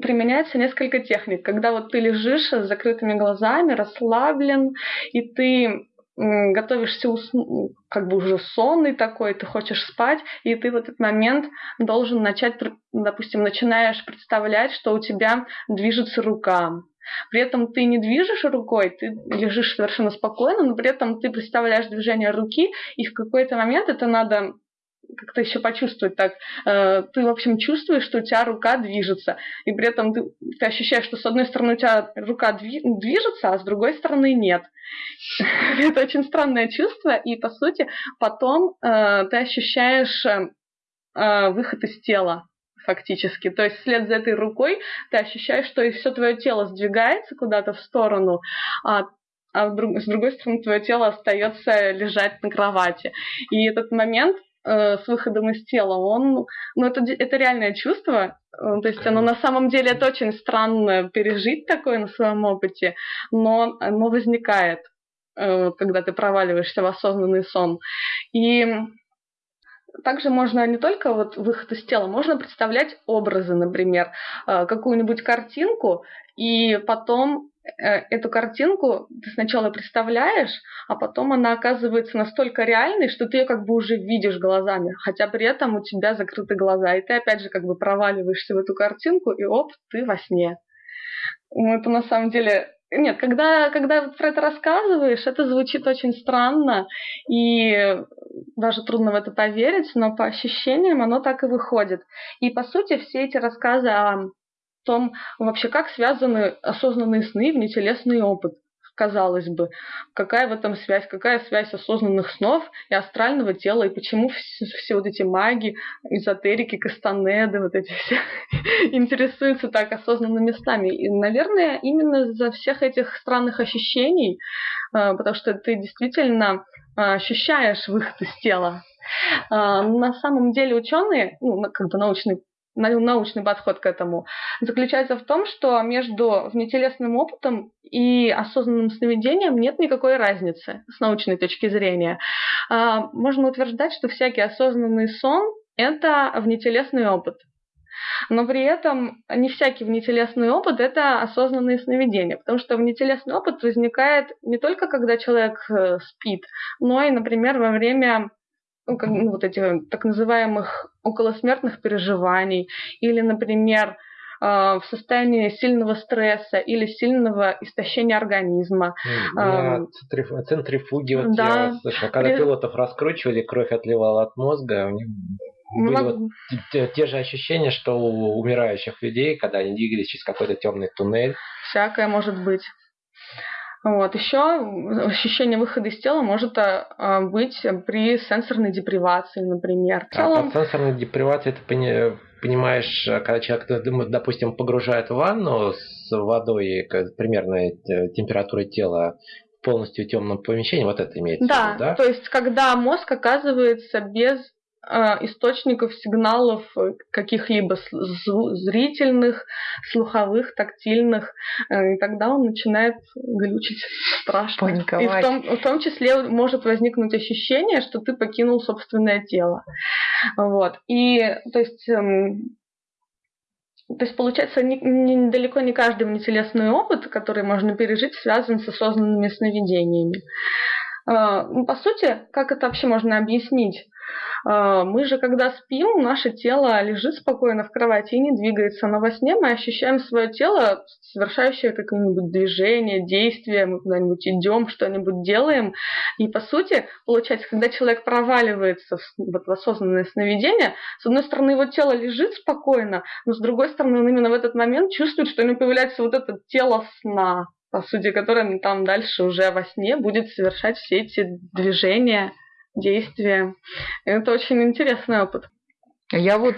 применяется несколько техник. Когда вот ты лежишь с закрытыми глазами, расслаблен, и ты готовишься уснуть, как бы уже сонный такой, ты хочешь спать, и ты в этот момент должен начать, допустим, начинаешь представлять, что у тебя движется рука, при этом ты не движешь рукой, ты лежишь совершенно спокойно, но при этом ты представляешь движение руки, и в какой-то момент это надо как-то еще почувствовать так. Э, ты, в общем, чувствуешь, что у тебя рука движется, и при этом ты, ты ощущаешь, что с одной стороны у тебя рука движется, а с другой стороны нет. Это очень странное чувство, и, по сути, потом э, ты ощущаешь э, выход из тела фактически. То есть вслед за этой рукой ты ощущаешь, что и все твое тело сдвигается куда-то в сторону, а а с другой стороны твое тело остается лежать на кровати. И этот момент э, с выходом из тела, он, ну это, это реальное чувство, э, то есть оно на самом деле это очень странно пережить такое на своем опыте, но оно возникает, э, когда ты проваливаешься в осознанный сон. И также можно не только вот выход из тела, можно представлять образы, например, какую-нибудь картинку, и потом эту картинку ты сначала представляешь, а потом она оказывается настолько реальной, что ты ее как бы уже видишь глазами, хотя при этом у тебя закрыты глаза, и ты опять же как бы проваливаешься в эту картинку, и оп, ты во сне. Ну, это на самом деле нет, когда, когда про это рассказываешь, это звучит очень странно, и даже трудно в это поверить, но по ощущениям оно так и выходит. И, по сути, все эти рассказы о том, вообще, как связаны осознанные сны и внетелесный опыт казалось бы, какая в этом связь, какая связь осознанных снов и астрального тела, и почему все, все вот эти маги, эзотерики, кастанеды, вот эти все интересуются так осознанными снами. И, наверное, именно за всех этих странных ощущений, э, потому что ты действительно э, ощущаешь выход из тела. Э, на самом деле ученые, ну, как бы научный научный подход к этому, заключается в том, что между внетелесным опытом и осознанным сновидением нет никакой разницы с научной точки зрения. А, можно утверждать, что всякий осознанный сон – это внетелесный опыт. Но при этом не всякий внетелесный опыт – это осознанные сновидения, потому что внетелесный опыт возникает не только когда человек э, спит, но и, например, во время ну, как, ну, вот этих так называемых околосмертных переживаний, или, например, а, в состоянии сильного стресса или сильного истощения организма. На центрифуге, вот да. я слышал, когда При... пилотов раскручивали, кровь отливала от мозга, у них были Мог... вот те, те же ощущения, что у умирающих людей, когда они двигались через какой-то темный туннель. Всякое может быть. Вот. Еще ощущение выхода из тела может а, быть при сенсорной депривации, например. В целом... А под сенсорной депривацией ты понимаешь, когда человек, допустим, погружает в ванну с водой примерной температурой тела, полностью темном помещении, вот это имеется да, в виду, да? то есть когда мозг оказывается без а, источников сигналов э, каких-либо зрительных, слуховых, тактильных, э, и тогда он начинает глючить страшно. Паниковать. И в том, в том числе может возникнуть ощущение, что ты покинул собственное тело. Вот. И то есть эм, то есть, получается, не, не, далеко не каждый внетелесный опыт, который можно пережить, связан с осознанными сновидениями. А, ну, по сути, как это вообще можно объяснить? А, мы же, когда спим, наше тело лежит спокойно в кровати и не двигается. Но во сне мы ощущаем свое тело, совершающее какое-нибудь движение, действие, мы куда-нибудь идем, что-нибудь делаем. И по сути, получается, когда человек проваливается в, вот, в осознанное сновидение, с одной стороны, его тело лежит спокойно, но с другой стороны, он именно в этот момент чувствует, что у него появляется вот это тело сна, по сути, которое там дальше уже во сне будет совершать все эти движения действия. Это очень интересный опыт. Я вот,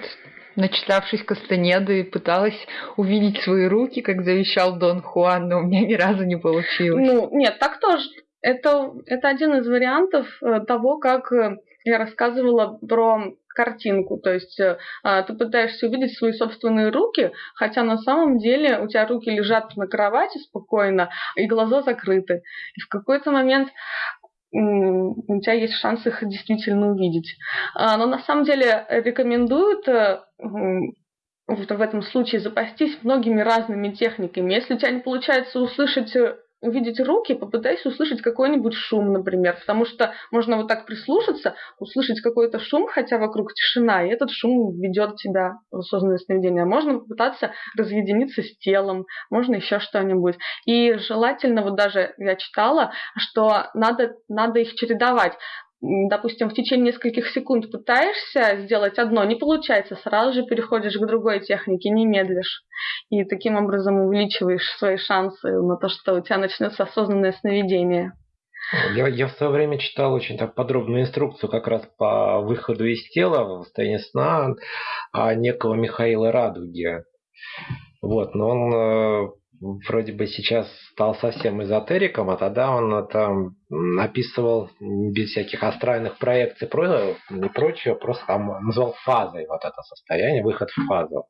начитавшись Кастанеды, пыталась увидеть свои руки, как завещал Дон Хуан, но у меня ни разу не получилось. Ну, нет, так тоже. Это, это один из вариантов э, того, как э, я рассказывала про картинку, то есть э, а, ты пытаешься увидеть свои собственные руки, хотя на самом деле у тебя руки лежат на кровати спокойно, и глаза закрыты. И в какой-то момент у тебя есть шанс их действительно увидеть. А, но на самом деле рекомендуют э, в этом случае запастись многими разными техниками. Если у тебя не получается услышать э, увидеть руки, попытайся услышать какой-нибудь шум, например, потому что можно вот так прислушаться, услышать какой-то шум, хотя вокруг тишина, и этот шум ведет тебя в осознанное сновидение. Можно попытаться разъединиться с телом, можно еще что-нибудь. И желательно, вот даже я читала, что надо, надо их чередовать допустим, в течение нескольких секунд пытаешься сделать одно, не получается, сразу же переходишь к другой технике, не медлишь. И таким образом увеличиваешь свои шансы на то, что у тебя начнется осознанное сновидение. Я, я в свое время читал очень так подробную инструкцию как раз по выходу из тела в состоянии сна а некого Михаила Радуги. Вот, но он э, вроде бы сейчас стал совсем эзотериком, а тогда он там описывал без всяких астральных проекций и прочего, просто там назвал фазой вот это состояние, выход в фазу.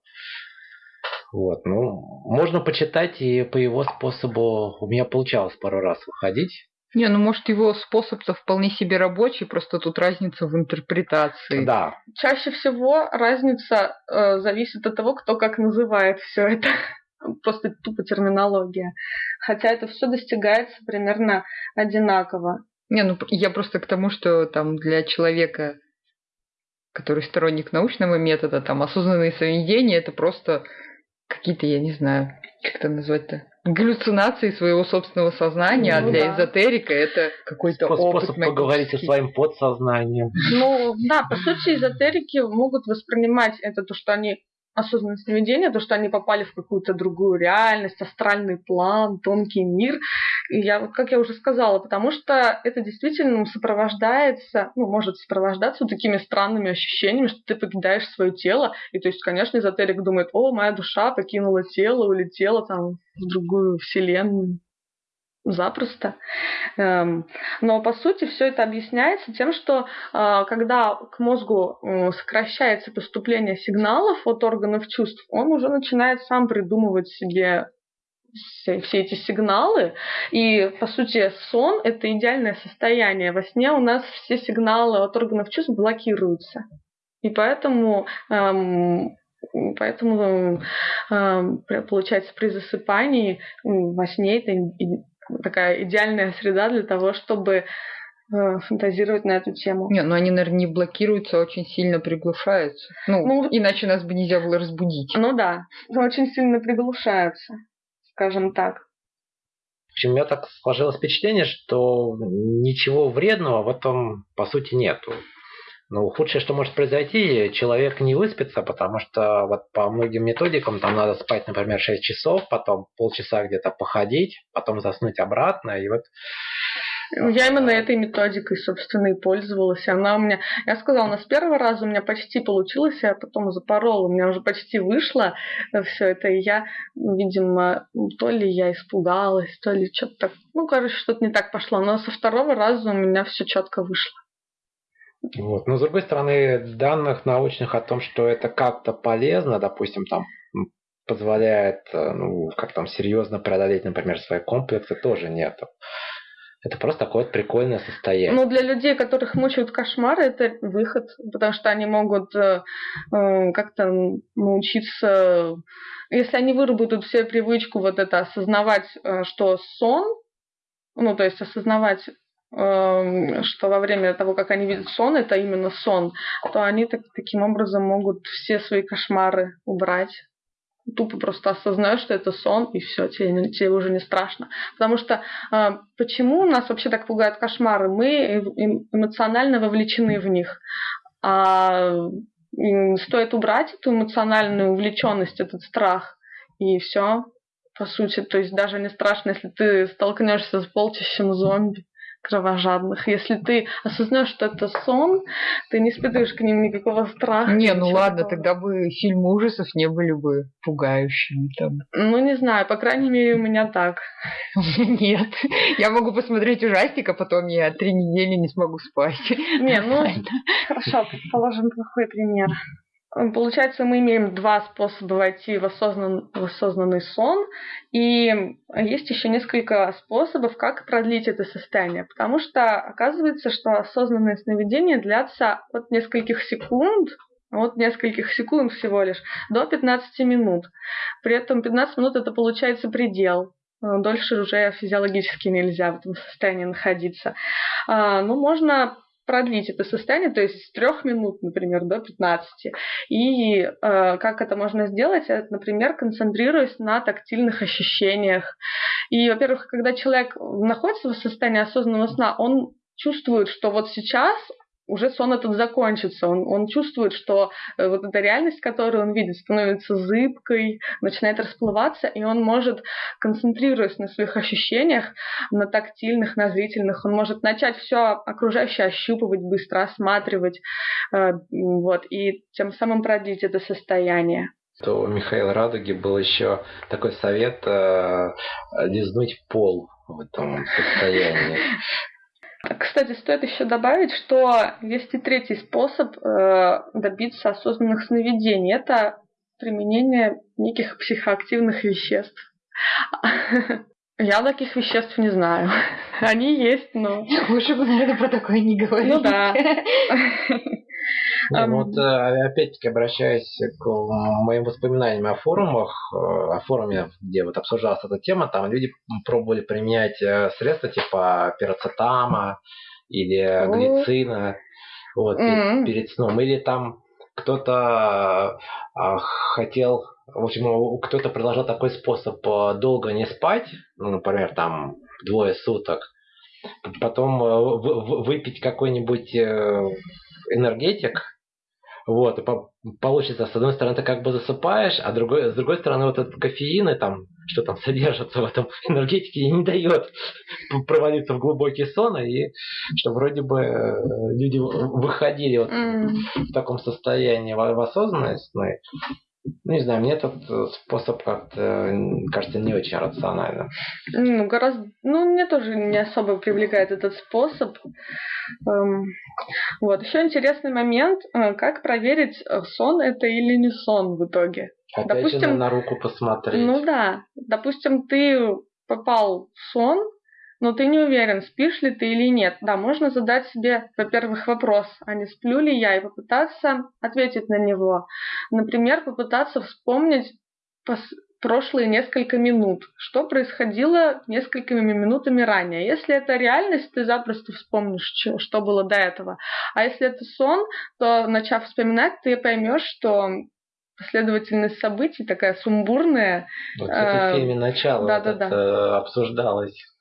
Вот, ну, можно почитать, и по его способу у меня получалось пару раз выходить. Не, ну может его способ-то вполне себе рабочий, просто тут разница в интерпретации. Да. Чаще всего разница э, зависит от того, кто как называет все это. Просто тупо терминология. Хотя это все достигается примерно одинаково. Не, ну я просто к тому, что там для человека, который сторонник научного метода, там осознанные сновидения, это просто какие-то, я не знаю, как это назвать-то, галлюцинации своего собственного сознания, ну, а для да. эзотерика это какой-то Способ опыт Способ поговорить со своим подсознанием. Ну, да, по сути, эзотерики могут воспринимать это то, что они осознанное сновидение, то, что они попали в какую-то другую реальность, астральный план, тонкий мир. И я, как я уже сказала, потому что это действительно сопровождается, ну, может сопровождаться такими странными ощущениями, что ты покидаешь свое тело. И то есть, конечно, эзотерик думает, о, моя душа покинула тело, улетела там в другую вселенную запросто. Эм, но по сути все это объясняется тем, что э, когда к мозгу сокращается поступление сигналов от органов чувств, он уже начинает сам придумывать себе все, все эти сигналы. И, по сути, сон – это идеальное состояние. Во сне у нас все сигналы от органов чувств блокируются. И поэтому эм, Поэтому, эм, получается, при засыпании во сне это такая идеальная среда для того, чтобы э, фантазировать на эту тему. Не, ну они, наверное, не блокируются, а очень сильно приглушаются. Ну, ну, иначе нас бы нельзя было разбудить. Ну да, очень сильно приглушаются, скажем так. В общем, у меня так сложилось впечатление, что ничего вредного в этом, по сути, нету. Ну, худшее, что может произойти, человек не выспится, потому что вот по многим методикам там надо спать, например, 6 часов, потом полчаса где-то походить, потом заснуть обратно, и вот ну, я именно этой методикой, собственно, и пользовалась. Она у меня, я сказала, у с первого раза у меня почти получилось, я потом запорола, у меня уже почти вышло все это, и я, видимо, то ли я испугалась, то ли что-то так, ну, короче, что-то не так пошло, но со второго раза у меня все четко вышло. Вот. Но с другой стороны, данных научных о том, что это как-то полезно, допустим, там позволяет э, ну, как там серьезно преодолеть, например, свои комплексы, тоже нет. Это просто такое вот прикольное состояние. Ну, для людей, которых мучают кошмары, это выход, потому что они могут э, э как-то научиться, если они выработают себе привычку вот это осознавать, э, что сон, ну, то есть осознавать что во время того, как они видят сон, это именно сон, то они так, таким образом могут все свои кошмары убрать. Тупо просто осознаешь, что это сон, и все, тебе, тебе уже не страшно. Потому что э, почему нас вообще так пугают кошмары? Мы эмоционально вовлечены в них. А стоит убрать эту эмоциональную увлеченность, этот страх, и все, по сути. То есть даже не страшно, если ты столкнешься с полчищем зомби кровожадных. Если ты осознаешь, что это сон, ты не испытываешь к ним никакого страха. Не, ну ладно, такого. тогда бы фильмы ужасов не были бы пугающими там. Ну, не знаю, по крайней мере, у меня так. Нет. Я могу посмотреть ужастик, а потом я три недели не смогу спать. Не, ну, хорошо, положим плохой пример. Получается, мы имеем два способа войти в, осознан, в осознанный сон, и есть еще несколько способов, как продлить это состояние, потому что оказывается, что осознанные сновидения длятся от нескольких секунд, от нескольких секунд всего лишь, до 15 минут. При этом 15 минут это получается предел. Дольше уже физиологически нельзя в этом состоянии находиться. А, ну, можно продлить это состояние, то есть с трех минут, например, до 15. И э, как это можно сделать? Это, например, концентрируясь на тактильных ощущениях. И, во-первых, когда человек находится в состоянии осознанного сна, он чувствует, что вот сейчас уже сон этот закончится. Он, он чувствует, что э, вот эта реальность, которую он видит, становится зыбкой, начинает расплываться, и он может, концентрируясь на своих ощущениях, на тактильных, на зрительных, он может начать все окружающее ощупывать, быстро осматривать, э, вот, и тем самым продлить это состояние. То у Михаила Радуги был еще такой совет э, лизнуть пол в этом состоянии. Кстати, стоит еще добавить, что есть и третий способ э, добиться осознанных сновидений. Это применение неких психоактивных веществ. Я таких веществ не знаю. Они есть, но... Лучше бы, наверное, про такое не говорить. Ну да. Не, ну вот э, опять-таки обращаясь к моим воспоминаниям о форумах, э, о форуме, где вот обсуждалась эта тема, там люди пробовали применять э, средства типа пироцетама или глицина вот, mm-hmm. перед сном. Или там кто-то хотел, в общем, кто-то предложил такой способ долго не спать, ну, например, там двое суток, потом выпить какой-нибудь энергетик, вот, и получится, с одной стороны, ты как бы засыпаешь, а другой, с другой стороны, вот этот кофеин и там, что там содержится в этом энергетике, не дает провалиться в глубокий сон, и что вроде бы э, люди выходили вот mm. в таком состоянии в, осознанность, ну, не знаю, мне этот э, способ как-то кажется не очень рациональным. Ну, гораздо... Ну, мне тоже не особо привлекает этот способ. Эм... Вот. Еще интересный момент, э, как проверить, э, сон это или не сон в итоге. Опять Допустим, же на руку посмотреть. Ну да. Допустим, ты попал в сон, но ты не уверен, спишь ли ты или нет. Да, можно задать себе, во-первых, вопрос, а не сплю ли я, и попытаться ответить на него. Например, попытаться вспомнить прошлые несколько минут, что происходило несколькими минутами ранее. Если это реальность, ты запросто вспомнишь, что было до этого. А если это сон, то начав вспоминать, ты поймешь, что последовательность событий такая сумбурная. Вот это в фильме «Начало» да, да, да. обсуждалось.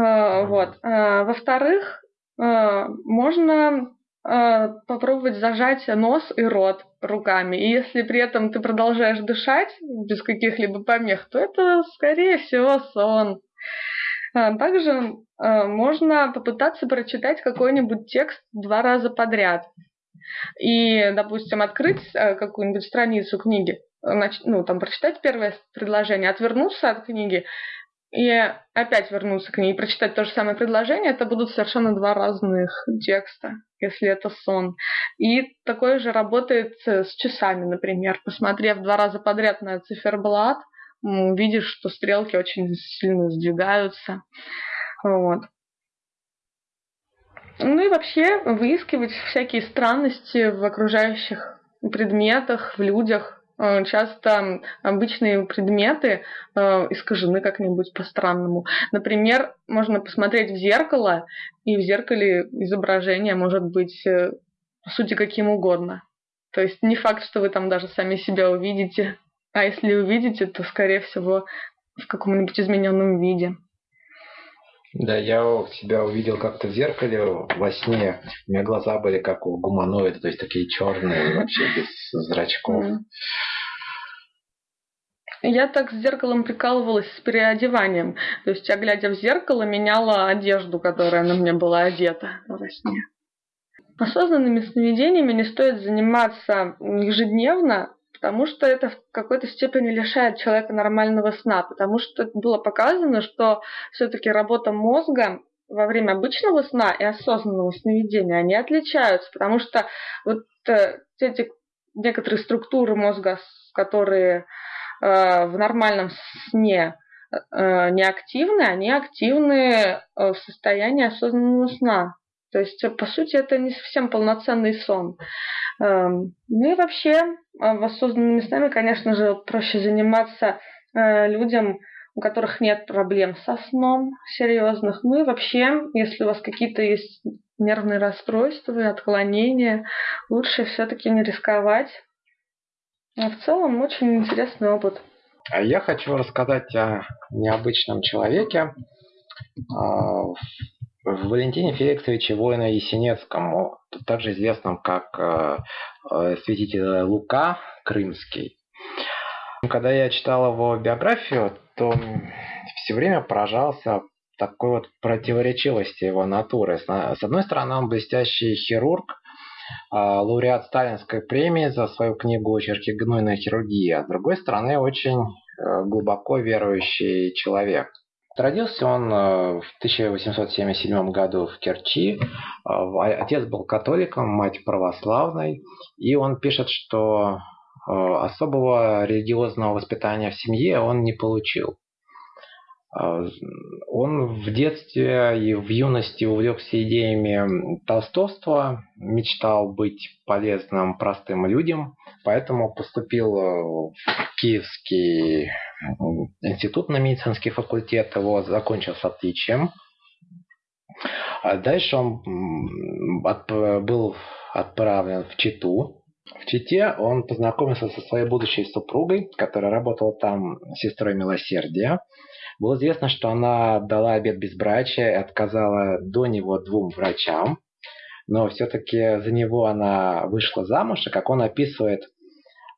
А, вот. А, во-вторых, а, можно попробовать зажать нос и рот руками. И если при этом ты продолжаешь дышать без каких-либо помех, то это, скорее всего, сон. Также можно попытаться прочитать какой-нибудь текст два раза подряд. И, допустим, открыть какую-нибудь страницу книги, ну, там, прочитать первое предложение, отвернуться от книги и опять вернуться к ней и прочитать то же самое предложение, это будут совершенно два разных текста, если это сон. И такое же работает с часами, например. Посмотрев два раза подряд на циферблат, видишь, что стрелки очень сильно сдвигаются. Вот. Ну и вообще выискивать всякие странности в окружающих предметах, в людях, часто обычные предметы э, искажены как-нибудь по-странному. Например, можно посмотреть в зеркало, и в зеркале изображение может быть, э, по сути, каким угодно. То есть не факт, что вы там даже сами себя увидите, а если увидите, то, скорее всего, в каком-нибудь измененном виде. Да, я себя увидел как-то в зеркале во сне. У меня глаза были как у гуманоида, то есть такие черные, вообще без зрачков. Я так с зеркалом прикалывалась с переодеванием. То есть я, глядя в зеркало, меняла одежду, которая на мне была одета во сне. Осознанными сновидениями не стоит заниматься ежедневно, потому что это в какой-то степени лишает человека нормального сна, потому что было показано, что все-таки работа мозга во время обычного сна и осознанного сновидения, они отличаются, потому что вот э, эти некоторые структуры мозга, которые Э, в нормальном сне э, неактивны, они активны э, в состоянии осознанного сна. То есть, по сути, это не совсем полноценный сон. Эм, ну и вообще, в осознанными снами, конечно же, проще заниматься людям, у которых нет проблем со сном серьезных. Ну и вообще, если у вас какие-то есть нервные расстройства, отклонения, лучше все-таки не рисковать а в целом очень интересный опыт. А я хочу рассказать о необычном человеке, а, Валентине Феликсовиче Воина Есенецкому, также известном как а, святитель Лука Крымский. Когда я читал его биографию, то все время поражался такой вот противоречивости его натуры. С одной стороны, он блестящий хирург, а, лауреат Сталинской премии за свою книгу «Очерки гнойной хирургии», а с другой стороны очень э, глубоко верующий человек. Родился он э, в 1877 году в Керчи. Э, отец был католиком, мать православной. И он пишет, что особого религиозного воспитания в семье он не получил. А, он в детстве и в юности увлекся идеями толстовства, мечтал быть полезным простым людям, поэтому поступил в Киевский институт на медицинский факультет, его закончил с отличием. А дальше он был отправлен в Читу. В Чите он познакомился со своей будущей супругой, которая работала там сестрой милосердия. Было известно, что она дала обед безбрачия и отказала до него двум врачам, но все-таки за него она вышла замуж, и как он описывает,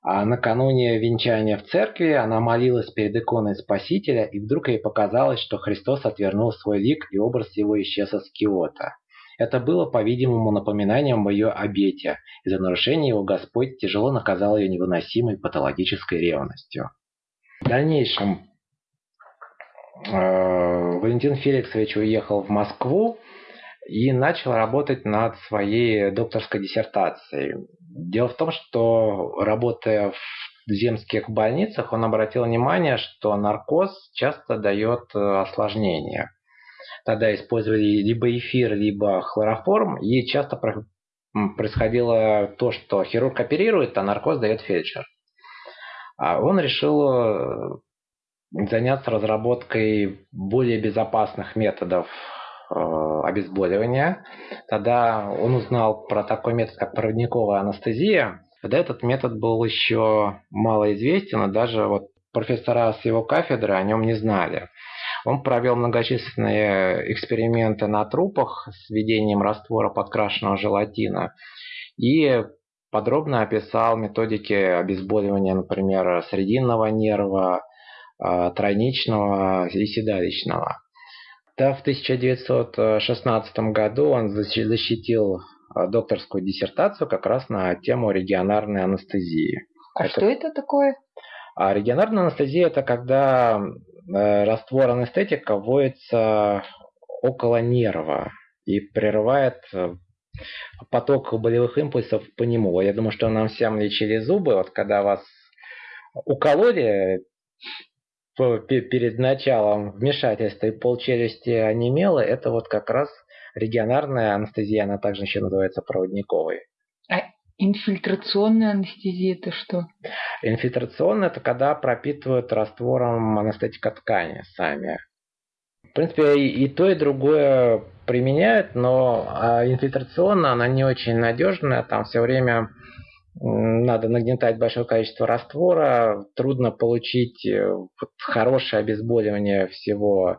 а накануне венчания в церкви она молилась перед иконой Спасителя, и вдруг ей показалось, что Христос отвернул свой лик, и образ его исчез из киота. Это было, по-видимому, напоминанием о ее обете, и за нарушение его Господь тяжело наказал ее невыносимой патологической ревностью. В дальнейшем Э, Валентин Феликсович уехал в Москву и начал работать над своей докторской диссертацией. Дело в том, что работая в земских больницах, он обратил внимание, что наркоз часто дает э, осложнения. Тогда использовали либо эфир, либо хлороформ, и часто происходило то, что хирург оперирует, а наркоз дает фельдшер. А он решил э, заняться разработкой более безопасных методов обезболивания. Тогда он узнал про такой метод, как проводниковая анестезия. Тогда этот метод был еще мало известен, и даже вот профессора с его кафедры о нем не знали. Он провел многочисленные эксперименты на трупах с введением раствора подкрашенного желатина и подробно описал методики обезболивания, например, срединного нерва, а, тройничного и седалищного. Да, в 1916 году он защитил а, докторскую диссертацию как раз на тему регионарной анестезии. А это... что это такое? А регионарная анестезия это когда э, раствор анестетика вводится около нерва и прерывает э, поток болевых импульсов по нему. Я думаю, что нам всем лечили зубы, вот когда вас укололи перед началом вмешательства и полчелюсти онемело, это вот как раз регионарная анестезия, она также еще называется проводниковой. А инфильтрационная анестезия это что? Инфильтрационная это когда пропитывают раствором анестетика ткани сами. В принципе, и, и то, и другое применяют, но а инфильтрационная, она не очень надежная, там все время надо нагнетать большое количество раствора, трудно получить э, хорошее обезболивание всего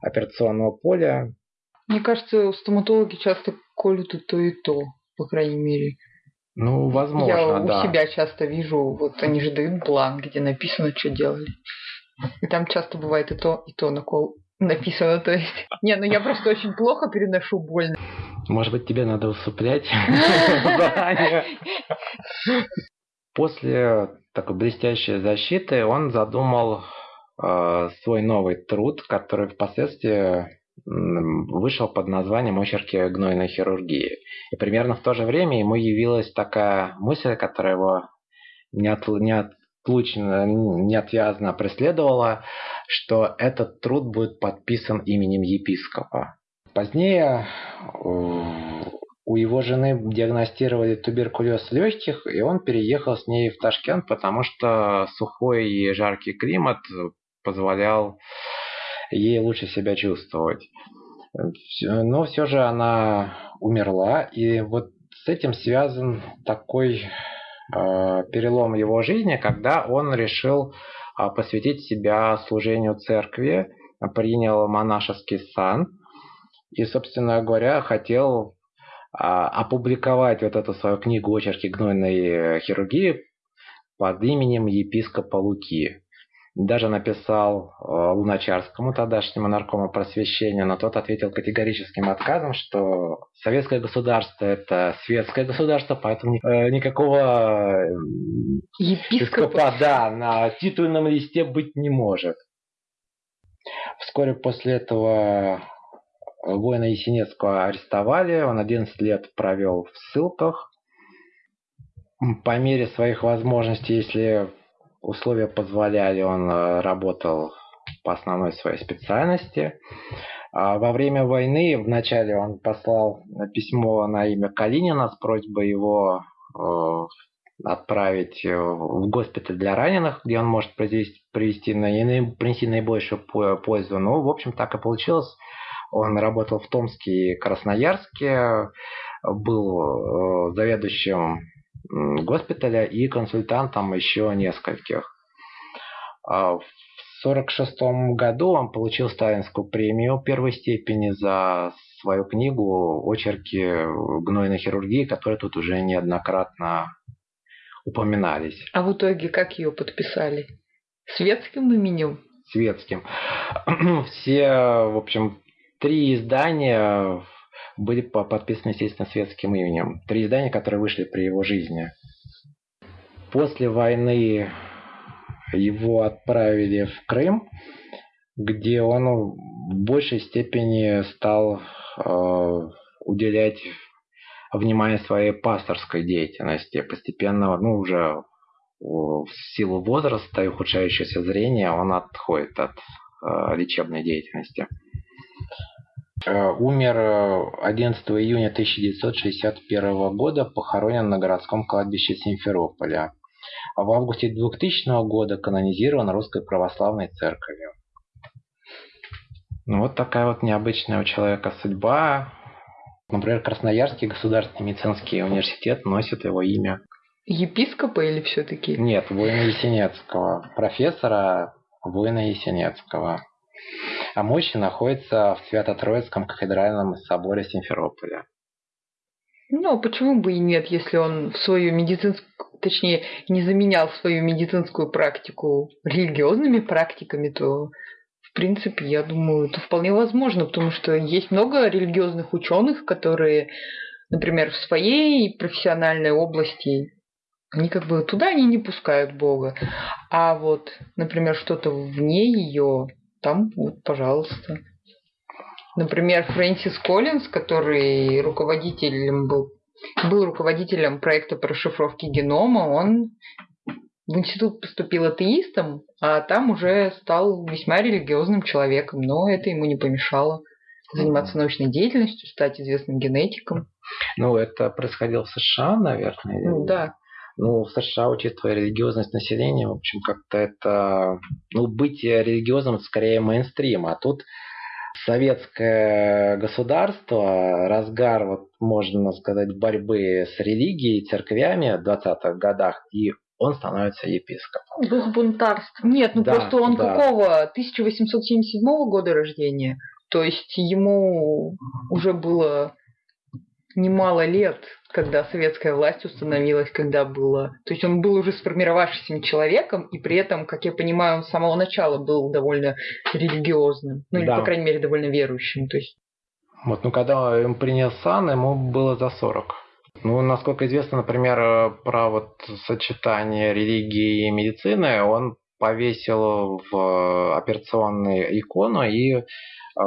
операционного поля. Мне кажется, стоматологи часто колют и то, и то, по крайней мере. Ну, возможно, Я да. у себя часто вижу, вот они же дают бланк, где написано, что делали. И там часто бывает и то, и то накол написано, то есть. Не, ну я просто очень плохо переношу боль. Может быть, тебе надо усыплять После такой блестящей защиты он задумал э, свой новый труд, который впоследствии вышел под названием «Очерки гнойной хирургии». И примерно в то же время ему явилась такая мысль, которая его неотлучно, неотвязно преследовала, что этот труд будет подписан именем епископа. Позднее у его жены диагностировали туберкулез легких, и он переехал с ней в Ташкент, потому что сухой и жаркий климат позволял ей лучше себя чувствовать. Но все же она умерла, и вот с этим связан такой э, перелом его жизни, когда он решил э, посвятить себя служению церкви, принял монашеский сан и, собственно говоря, хотел а, опубликовать вот эту свою книгу «Очерки гнойной хирургии» под именем епископа Луки. Даже написал э, Луначарскому, тогдашнему наркому просвещения, но тот ответил категорическим отказом, что советское государство – это светское государство, поэтому э, никакого епископа да, на титульном листе быть не может. Вскоре после этого Воина Есенецкого арестовали, он 11 лет провел в ссылках. По мере своих возможностей, если условия позволяли, он э, работал по основной своей специальности. А во время войны вначале он послал письмо на имя Калинина с просьбой его э, отправить э, в госпиталь для раненых, где он может привести, привести, принести наибольшую пользу. Ну, в общем, так и получилось. Он работал в Томске и Красноярске, был заведующим госпиталя и консультантом еще нескольких. А в 1946 году он получил Сталинскую премию первой степени за свою книгу «Очерки гнойной хирургии», которые тут уже неоднократно упоминались. А в итоге как ее подписали? Светским именем? Светским. Все, в общем, три издания были подписаны, естественно, светским именем. Три издания, которые вышли при его жизни. После войны его отправили в Крым, где он в большей степени стал э, уделять внимание своей пасторской деятельности. Постепенно, ну, уже в силу возраста и ухудшающегося зрения он отходит от э, лечебной деятельности. Э, умер 11 июня 1961 года, похоронен на городском кладбище Симферополя. А в августе 2000 года канонизирован Русской Православной Церковью. Ну, вот такая вот необычная у человека судьба. Например, Красноярский государственный медицинский университет носит его имя. Епископа или все-таки? Нет, воина Есенецкого. Профессора воина Есенецкого. А мощи находится в Свято-Троицком кафедральном соборе Симферополя. Ну, а почему бы и нет, если он свою медицинскую, точнее, не заменял свою медицинскую практику религиозными практиками, то в принципе, я думаю, это вполне возможно, потому что есть много религиозных ученых, которые, например, в своей профессиональной области, они как бы туда они не пускают Бога. А вот, например, что-то вне ее, там, вот, пожалуйста. Например, Фрэнсис Коллинз, который руководителем был, был руководителем проекта по расшифровке генома, он в институт поступил атеистом, а там уже стал весьма религиозным человеком, но это ему не помешало заниматься научной деятельностью, стать известным генетиком. Ну, это происходило в США, наверное. Ну, да. Ну, в США, учитывая религиозность населения, в общем, как-то это... Ну, быть религиозным скорее мейнстрим, а тут советское государство, разгар, вот можно сказать, борьбы с религией, церквями в 20-х годах, и он становится епископом. Дух бунтарства. Нет, ну да, просто он да. какого? 1877 года рождения. То есть ему уже было немало лет, когда советская власть установилась, когда было... То есть он был уже сформировавшимся человеком, и при этом, как я понимаю, он с самого начала был довольно религиозным. Ну, или, да. по крайней мере, довольно верующим. То есть... Вот, ну, когда он принял сан, ему было за 40. Ну, насколько известно, например, э, про вот сочетание религии и медицины, он повесил в операционную икону и э,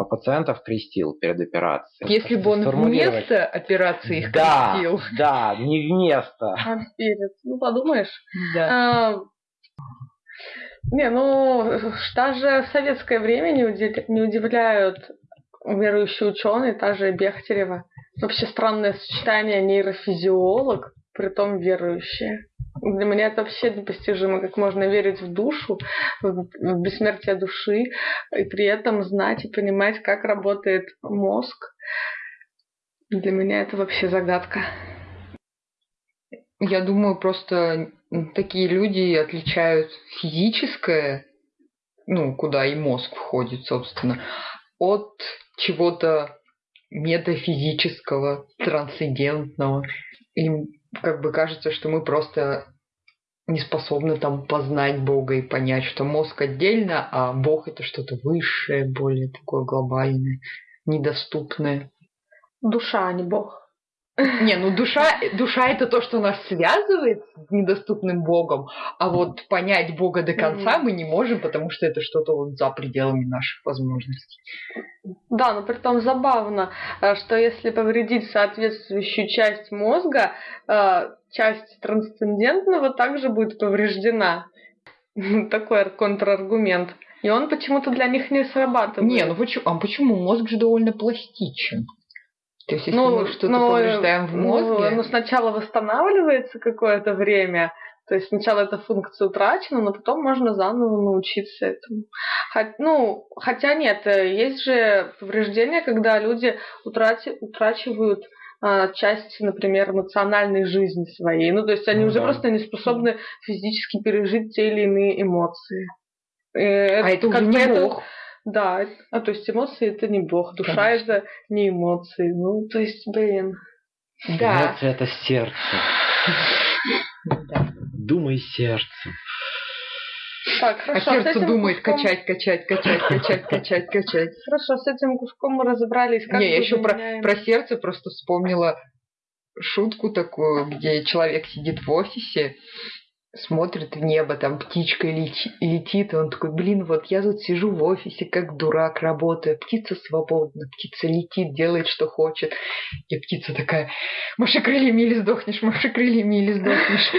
пациентов крестил перед операцией. Если бы он вместо операции их да, крестил. Да, не вместо. А Ну, подумаешь. Да. А, не, ну, даже в советское время не удивляют верующие ученые, та же Бехтерева. Вообще странное сочетание нейрофизиолог, при том верующие. Для меня это вообще непостижимо, как можно верить в душу, в бессмертие души, и при этом знать и понимать, как работает мозг. Для меня это вообще загадка. Я думаю, просто такие люди отличают физическое, ну, куда и мозг входит, собственно, от чего-то метафизического, трансцендентного. Им как бы кажется, что мы просто не способны там познать Бога и понять, что мозг отдельно, а Бог это что-то высшее, более такое глобальное, недоступное. Душа, а не Бог. Не, ну душа, душа это то, что нас связывает с недоступным Богом, а вот понять Бога до конца мы не можем, потому что это что-то вот за пределами наших возможностей. Да, но при том забавно, э, что если повредить соответствующую часть мозга, э, часть трансцендентного также будет повреждена. Такой контраргумент. И он почему-то для них не срабатывает. Не, ну почему? А почему? Мозг же довольно пластичен. То есть, если Ну, мы что-то ну, повреждаем в Ну, мозге, ну, сначала восстанавливается какое-то время, то есть сначала эта функция утрачена, но потом можно заново научиться этому. Хот- ну, хотя нет, э, есть же повреждения, когда люди утрати- утрачивают а, часть, например, эмоциональной жизни своей. Ну, то есть они Ну уже да. просто не способны физически пережить те или иные эмоции. И а это уже как бы не это-. Да, а то есть эмоции это не бог, душа Конечно. это не эмоции. Ну, то есть, блин. Да. Эмоции это сердце. да. Думай сердцем. Так, А хорошо. с сердце думает куском- качать, качать, качать, качать, качать, качать. Хорошо, с этим куском мы разобрались. Как Не, я еще про, про сердце просто вспомнила шутку такую, где человек сидит в офисе, смотрит в небо, там птичка лети- летит, и он такой, блин, вот я тут сижу в офисе, как дурак, работаю, птица свободна, птица летит, делает, что хочет. И птица такая, маши крыльями или сдохнешь, маши крыльями или сдохнешь.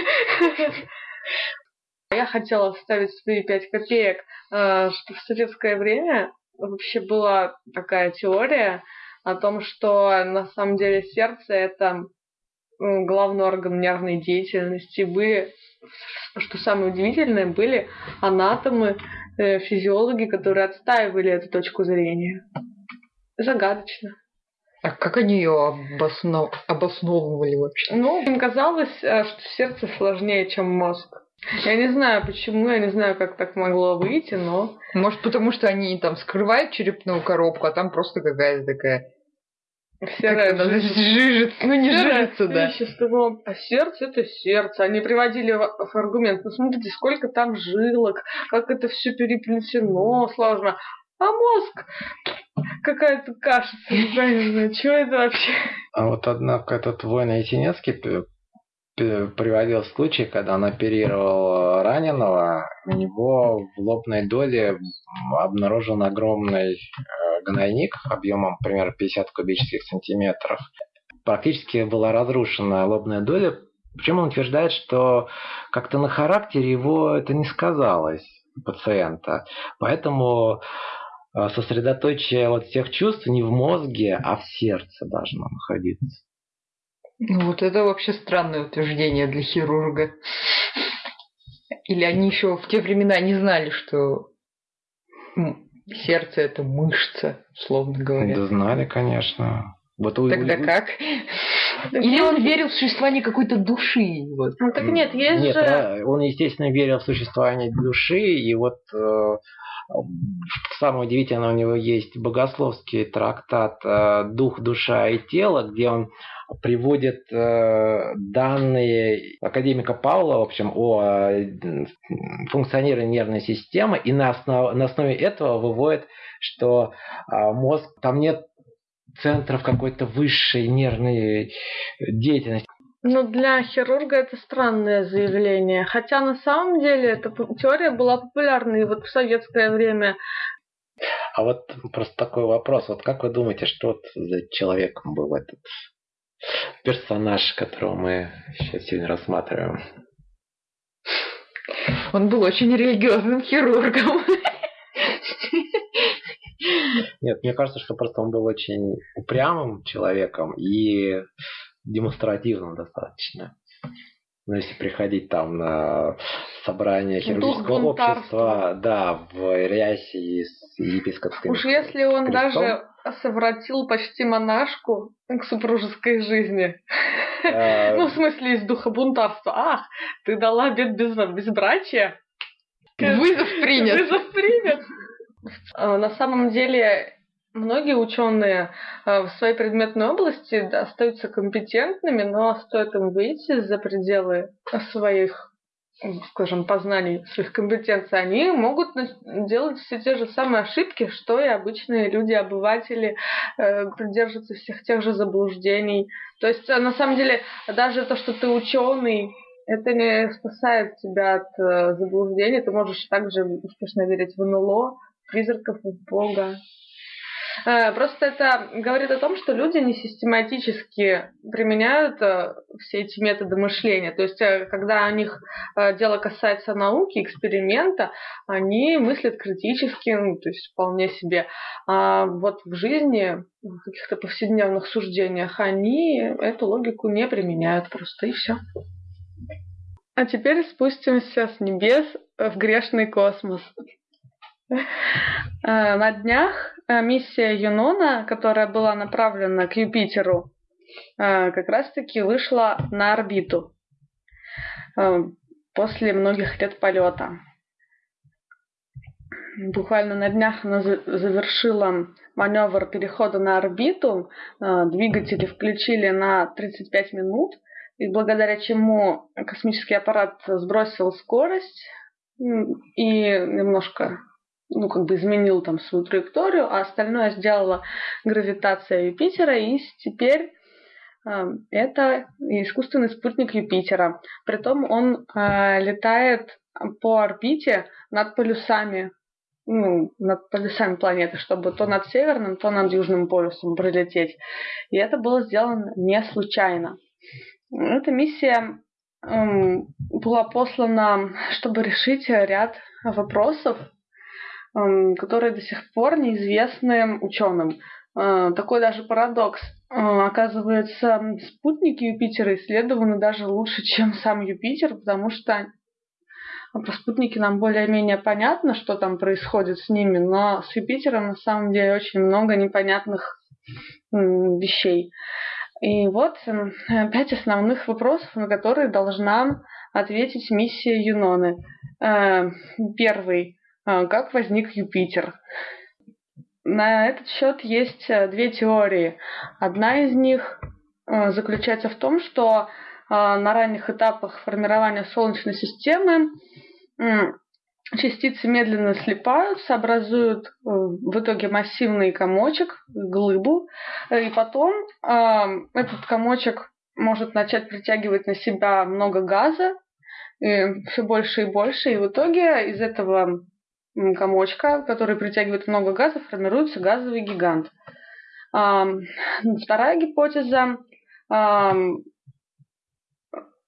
Я хотела вставить свои пять копеек, э, что в советское время вообще была такая теория о том, что на самом деле сердце это главный орган нервной деятельности. Были, что самое удивительное, были анатомы, э, физиологи, которые отстаивали эту точку зрения. Загадочно. А как они ее обосно- обосновывали вообще? Ну, им казалось, э, что сердце сложнее, чем мозг. Я не знаю почему, я не знаю, как так могло выйти, но Может, потому что они там скрывают черепную коробку, а там просто какая-то такая... это, жизнь. жижица. Ну, не жижица, да. вещество. А сердце это сердце. Они приводили в аргумент. Ну смотрите, сколько там жилок, как это все переплетено сложно. А мозг какая-то каша центральная. Что это вообще? А вот, однако, этот п- п- приводил случай, когда он оперировал раненого, у него в лобной доле обнаружен огромный э, гнойник объемом примерно 50 кубических сантиметров. Практически была разрушена лобная доля. Причем он утверждает, что как-то на характере его это не сказалось пациента. Поэтому э, сосредоточие вот всех чувств не в мозге, а в сердце должно находиться. Ну, вот это вообще странное утверждение для хирурга. Или они еще в те времена не знали, что сердце это мышца, условно говоря. Да знали, конечно. Вот Тогда у- как? Или он верил в существование какой-то души? Вот. Ну так нет, есть Нет, же... а, он, естественно, верил в существование души, и вот э, самое удивительное, у него есть богословский трактат э, «Дух, душа и тело», где он приводит э, данные академика Павла, в общем, о э, функционировании нервной системы, и на, основ- на основе этого выводит, что мозг, там нет центров какой-то высшей нервной деятельности. Ну, для хирурга это странное заявление. Хотя на самом деле эта теория была популярна и вот в советское время. А вот просто такой вопрос. Вот как вы думаете, что вот за человеком был этот персонаж, которого мы сейчас сегодня рассматриваем? Он был очень религиозным хирургом. Нет, мне кажется, что просто он был очень упрямым человеком и демонстративным достаточно. Ну, если приходить там на собрание хирургического общества, да, в рясе и с епископским Уж если он крестом. даже совратил почти монашку к супружеской жизни. Э, Ну, в смысле, из духа бунтарства. Ах, ты дала обет без, безбрачия? Вызов принят. Вызов принят. А, На самом деле, многие ученые а, в своей предметной области остаются компетентными, но стоит им выйти за пределы своих скажем, познаний, своих компетенций, они могут делать все те же самые ошибки, что и обычные люди, обыватели, э, придерживаться всех тех же заблуждений. То есть, э, на самом деле, даже то, что ты ученый, это не спасает тебя от э, заблуждений. Ты можешь также успешно верить в НЛО, призраков, в Бога. Э, просто это говорит о том, что люди не систематически применяют э, все эти методы мышления. То есть, э, когда у них дело касается науки, эксперимента, они мыслят критически, ну, то есть вполне себе. А вот в жизни, в каких-то повседневных суждениях, они эту логику не применяют просто, и все. А теперь спустимся с небес в грешный космос. На днях миссия Юнона, которая была направлена к Юпитеру, э, как раз-таки вышла на орбиту после многих лет полета. Буквально на днях она завершила маневр перехода на орбиту. Двигатели включили на 35 минут, и благодаря чему космический аппарат сбросил скорость и немножко ну, как бы изменил там свою траекторию, а остальное сделала гравитация Юпитера, и теперь э, это искусственный спутник Юпитера. Притом он э, летает по орбите над полюсами, ну, над полюсами планеты, чтобы то над северным, то над южным полюсом пролететь. И это было сделано не случайно. Эта миссия эм, была послана, чтобы решить ряд вопросов, которые до сих пор неизвестны ученым. Э, такой даже парадокс. Э, оказывается, спутники Юпитера исследованы даже лучше, чем сам Юпитер, потому что про спутники нам более-менее понятно, что там происходит с ними, но с Юпитером на самом деле очень много непонятных вещей. И вот пять основных вопросов, на которые должна ответить миссия Юноны. Э, первый. А, как возник Юпитер. На этот счет есть э, две теории. Одна из них э, заключается в том, что э, на ранних этапах формирования Солнечной системы частицы медленно слипаются, образуют в итоге массивный комочек, глыбу, и потом этот комочек может начать притягивать на себя много газа, все больше и больше, и в итоге из этого комочка, который притягивает много газа, формируется газовый гигант. Вторая гипотеза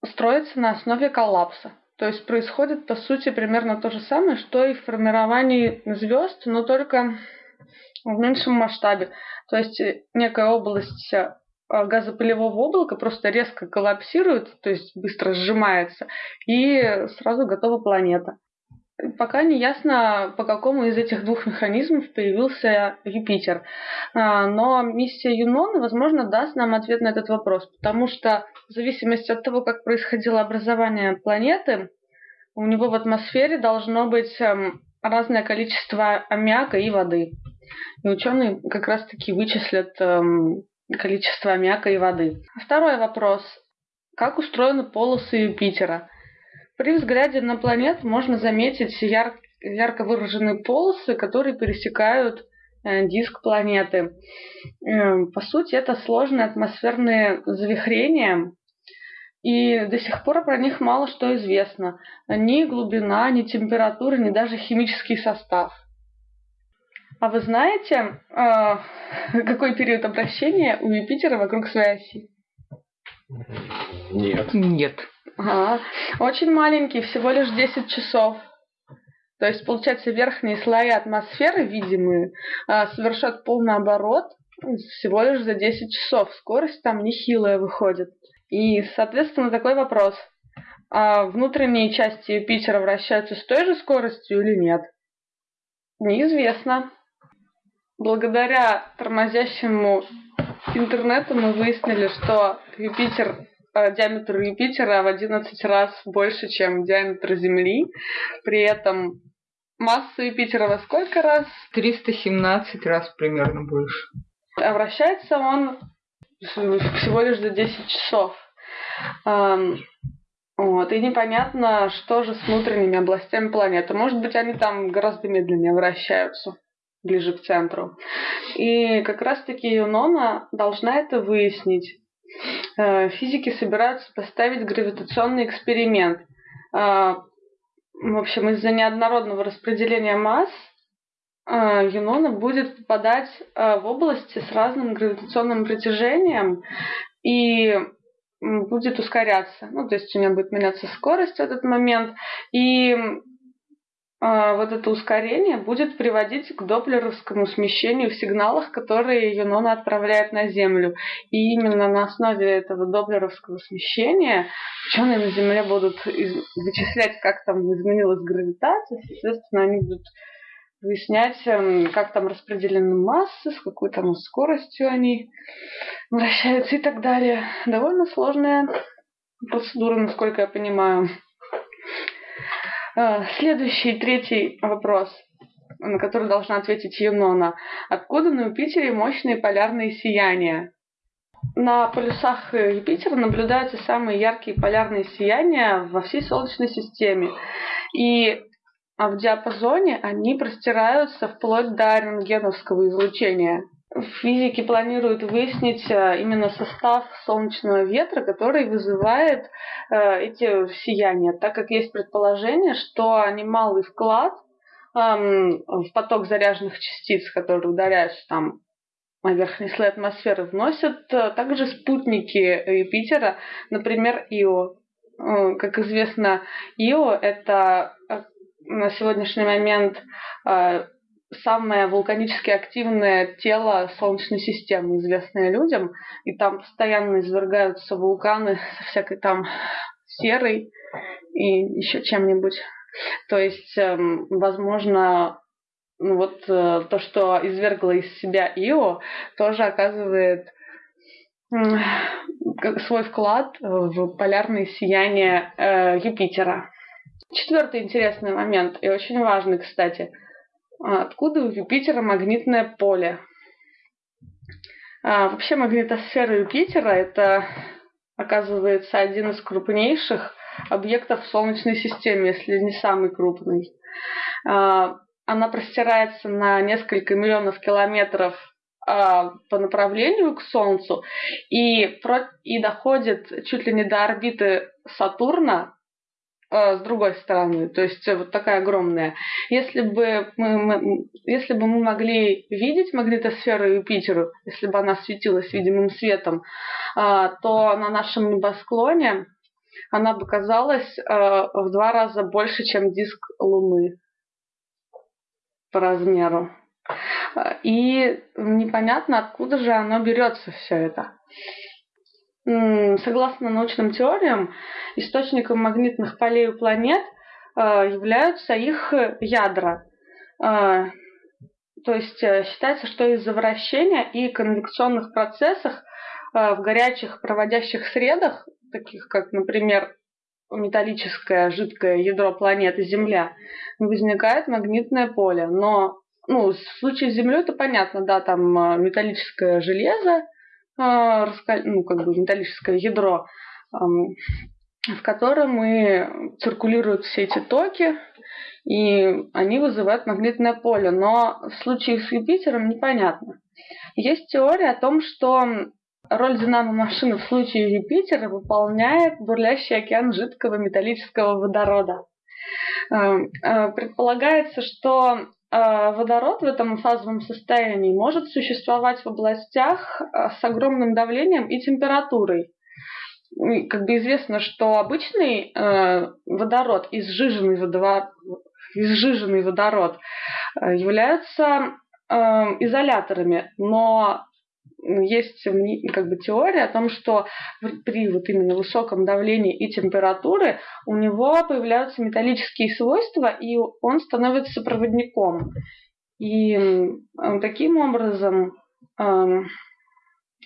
строится на основе коллапса. То есть происходит, по сути, примерно то же самое, что и в формировании звезд, но только в меньшем масштабе. То есть э, некая область э, газопылевого облака просто резко коллапсирует, то есть быстро сжимается, и сразу готова планета. Пока не ясно, по какому из этих двух механизмов появился Юпитер. А, но миссия Юнона, возможно, даст нам ответ на этот вопрос, потому что в зависимости от того, как происходило образование планеты, у него в атмосфере должно быть эм, разное количество аммиака и воды. И ученые как раз-таки вычислят эм, количество аммиака и воды. Второй вопрос. Как устроены полосы Юпитера? При взгляде на планету можно заметить яр ярко выраженные полосы, которые пересекают э, диск планеты. Э, по сути, это сложные атмосферные завихрения, и до сих пор про них мало что известно. Ни глубина, ни температура, ни даже химический состав. А вы знаете, э, какой период обращения у Юпитера вокруг своей оси? Нет. Нет. Ага. Очень маленький, всего лишь 10 часов. То есть, получается, верхние слои атмосферы, видимые, а, совершат полный оборот всего лишь за 10 часов. Скорость там нехилая выходит. И, соответственно, такой вопрос. А внутренние части Юпитера вращаются с той же скоростью или нет? Неизвестно. Благодаря тормозящему интернету мы выяснили, что Юпитер Э, диаметр Юпитера в 11 раз больше, чем диаметр Земли. При этом масса Юпитера во сколько раз? 317 раз примерно больше. А вращается он всего лишь за 10 часов. Вот, и непонятно, что же с внутренними областями планеты. Может быть, они там гораздо медленнее вращаются, ближе к центру. И как раз-таки Юнона должна это выяснить. Э, физики собираются поставить гравитационный эксперимент. Э, в общем, из-за неоднородного распределения масс Юнона будет попадать в области с разным гравитационным притяжением и будет ускоряться. Ну, то есть у нее будет меняться скорость в этот момент. И вот это ускорение будет приводить к доплеровскому смещению в сигналах, которые Юнона отправляет на Землю. И именно на основе этого доплеровского смещения ученые на Земле будут вычислять, как там изменилась гравитация. Соответственно, они будут выяснять, эм, как там распределены массы, с какой там скоростью они вращаются и так далее. Довольно сложная процедура, насколько я понимаю. А, следующий, третий вопрос, на который должна ответить Юнона. Откуда на Юпитере мощные полярные сияния? На полюсах Юпитера наблюдаются самые яркие полярные сияния во всей Солнечной системе. И а в диапазоне они простираются вплоть до рентгеновского излучения. Физики планируют выяснить э, именно состав солнечного ветра, который вызывает э, эти сияния, так как есть предположение, что немалый вклад эм, в поток заряженных частиц, которые ударяются там на верхний слой атмосферы, вносят э, также спутники Юпитера, например, Ио. Как известно, Ио – это на сегодняшний момент самое вулканически активное тело Солнечной системы, известное людям, и там постоянно извергаются вулканы со всякой там серой и еще чем-нибудь. То есть, эм, возможно, ну вот э, то, что извергло из себя Ио, тоже оказывает свой вклад в полярное сияние э, Юпитера. Четвертый интересный момент, и очень важный, кстати. А, откуда у Юпитера магнитное поле? А, вообще магнитосфера Юпитера – это, оказывается, один из крупнейших объектов в Солнечной системе, если не самый крупный. А, она простирается на несколько миллионов километров по направлению к Солнцу и, и доходит чуть ли не до орбиты Сатурна а, с другой стороны, то есть вот такая огромная. Если бы мы, мы, если бы мы могли видеть магнитосферу Юпитеру, если бы она светилась видимым светом, а, то на нашем небосклоне она бы казалась а, в два раза больше, чем диск Луны по размеру. И непонятно, откуда же оно берется все это. Согласно научным теориям, источником магнитных полей у планет а, являются их ядра. А, то есть э, считается, что из-за вращения и конвекционных процессов в горячих проводящих средах, таких как, например, металлическое жидкое ядро планеты Земля, возникает магнитное поле. Но ну, в случае с Землей это понятно, да, там металлическое железо, ну, как бы металлическое ядро, в котором и циркулируют все эти токи, и они вызывают магнитное поле. Но в случае с Юпитером непонятно. Есть теория о том, что роль динамо-машины в случае Юпитера выполняет бурлящий океан жидкого металлического водорода. А, предполагается, что водород в этом фазовом состоянии может существовать в областях а, с огромным давлением и температурой. Как бы известно, что обычный э, водород, изжиженный водород, являются изоляторами, но есть как бы теория о том, что при вот именно высоком давлении и температуре у него появляются металлические свойства, и он становится проводником. И таким образом,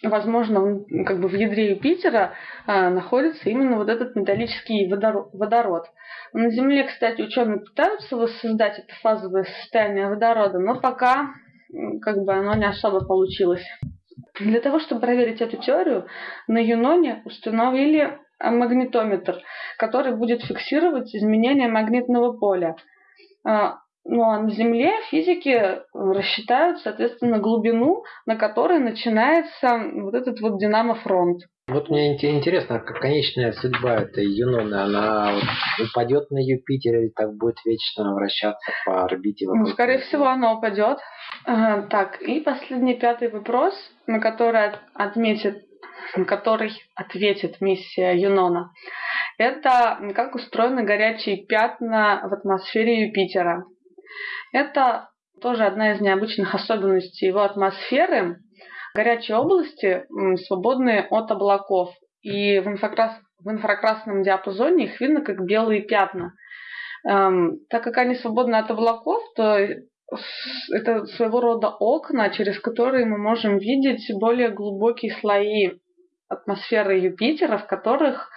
возможно, как бы в ядре Юпитера а, находится именно вот этот металлический водород. На Земле, кстати, ученые пытаются воссоздать это фазовое состояние водорода, но пока как бы оно не особо получилось. Для того, чтобы проверить эту теорию, на Юноне установили магнитометр, который будет фиксировать изменения магнитного поля. А, ну а на Земле физики рассчитают, соответственно, глубину, на которой начинается вот этот вот динамофронт. Вот мне интересно, как конечная судьба этой Юноны, она упадет на Юпитер или так будет вечно вращаться по орбите вокруг? Ну, скорее всего, она упадет. Так, и последний пятый вопрос, на который отметит, на который ответит миссия Юнона. Это как устроены горячие пятна в атмосфере Юпитера. Это тоже одна из необычных особенностей его атмосферы. Горячие области свободны от облаков, и в, инфракрас... в инфракрасном диапазоне их видно как белые пятна. Эм, так как они свободны от облаков, то это своего рода окна, через которые мы можем видеть более глубокие слои атмосферы Юпитера, в которых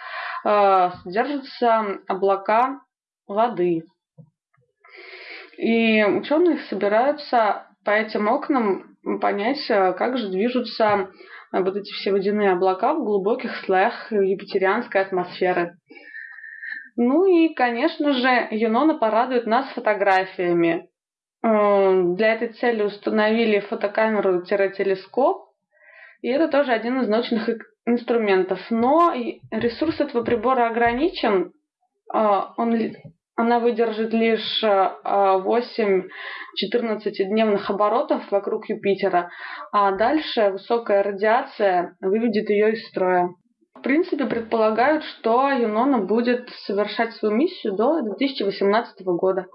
э, содержатся облака воды. И ученые собираются по этим окнам понять, э, как же движутся э, вот эти все водяные облака в глубоких слоях юпитерианской атмосферы. Ну и, конечно же, Юнона порадует нас фотографиями. Э, для этой цели установили фотокамеру-телескоп, и это тоже один из научных инструментов. Но ресурс этого прибора ограничен. Он она выдержит лишь 8 э, 14-дневных оборотов вокруг Юпитера, а дальше высокая радиация выведет ее из строя. В принципе, предполагают, что Юнона будет совершать свою миссию до 2018 года.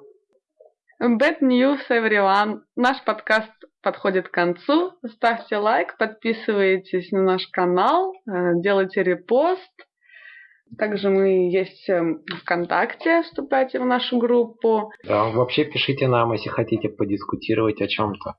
Bad news, everyone! Наш подкаст подходит к концу. Ставьте лайк, подписывайтесь на наш канал, э, делайте репост – также мы есть эм, ВКонтакте, вступайте в нашу группу. Да, вообще пишите нам, если хотите подискутировать о чем-то.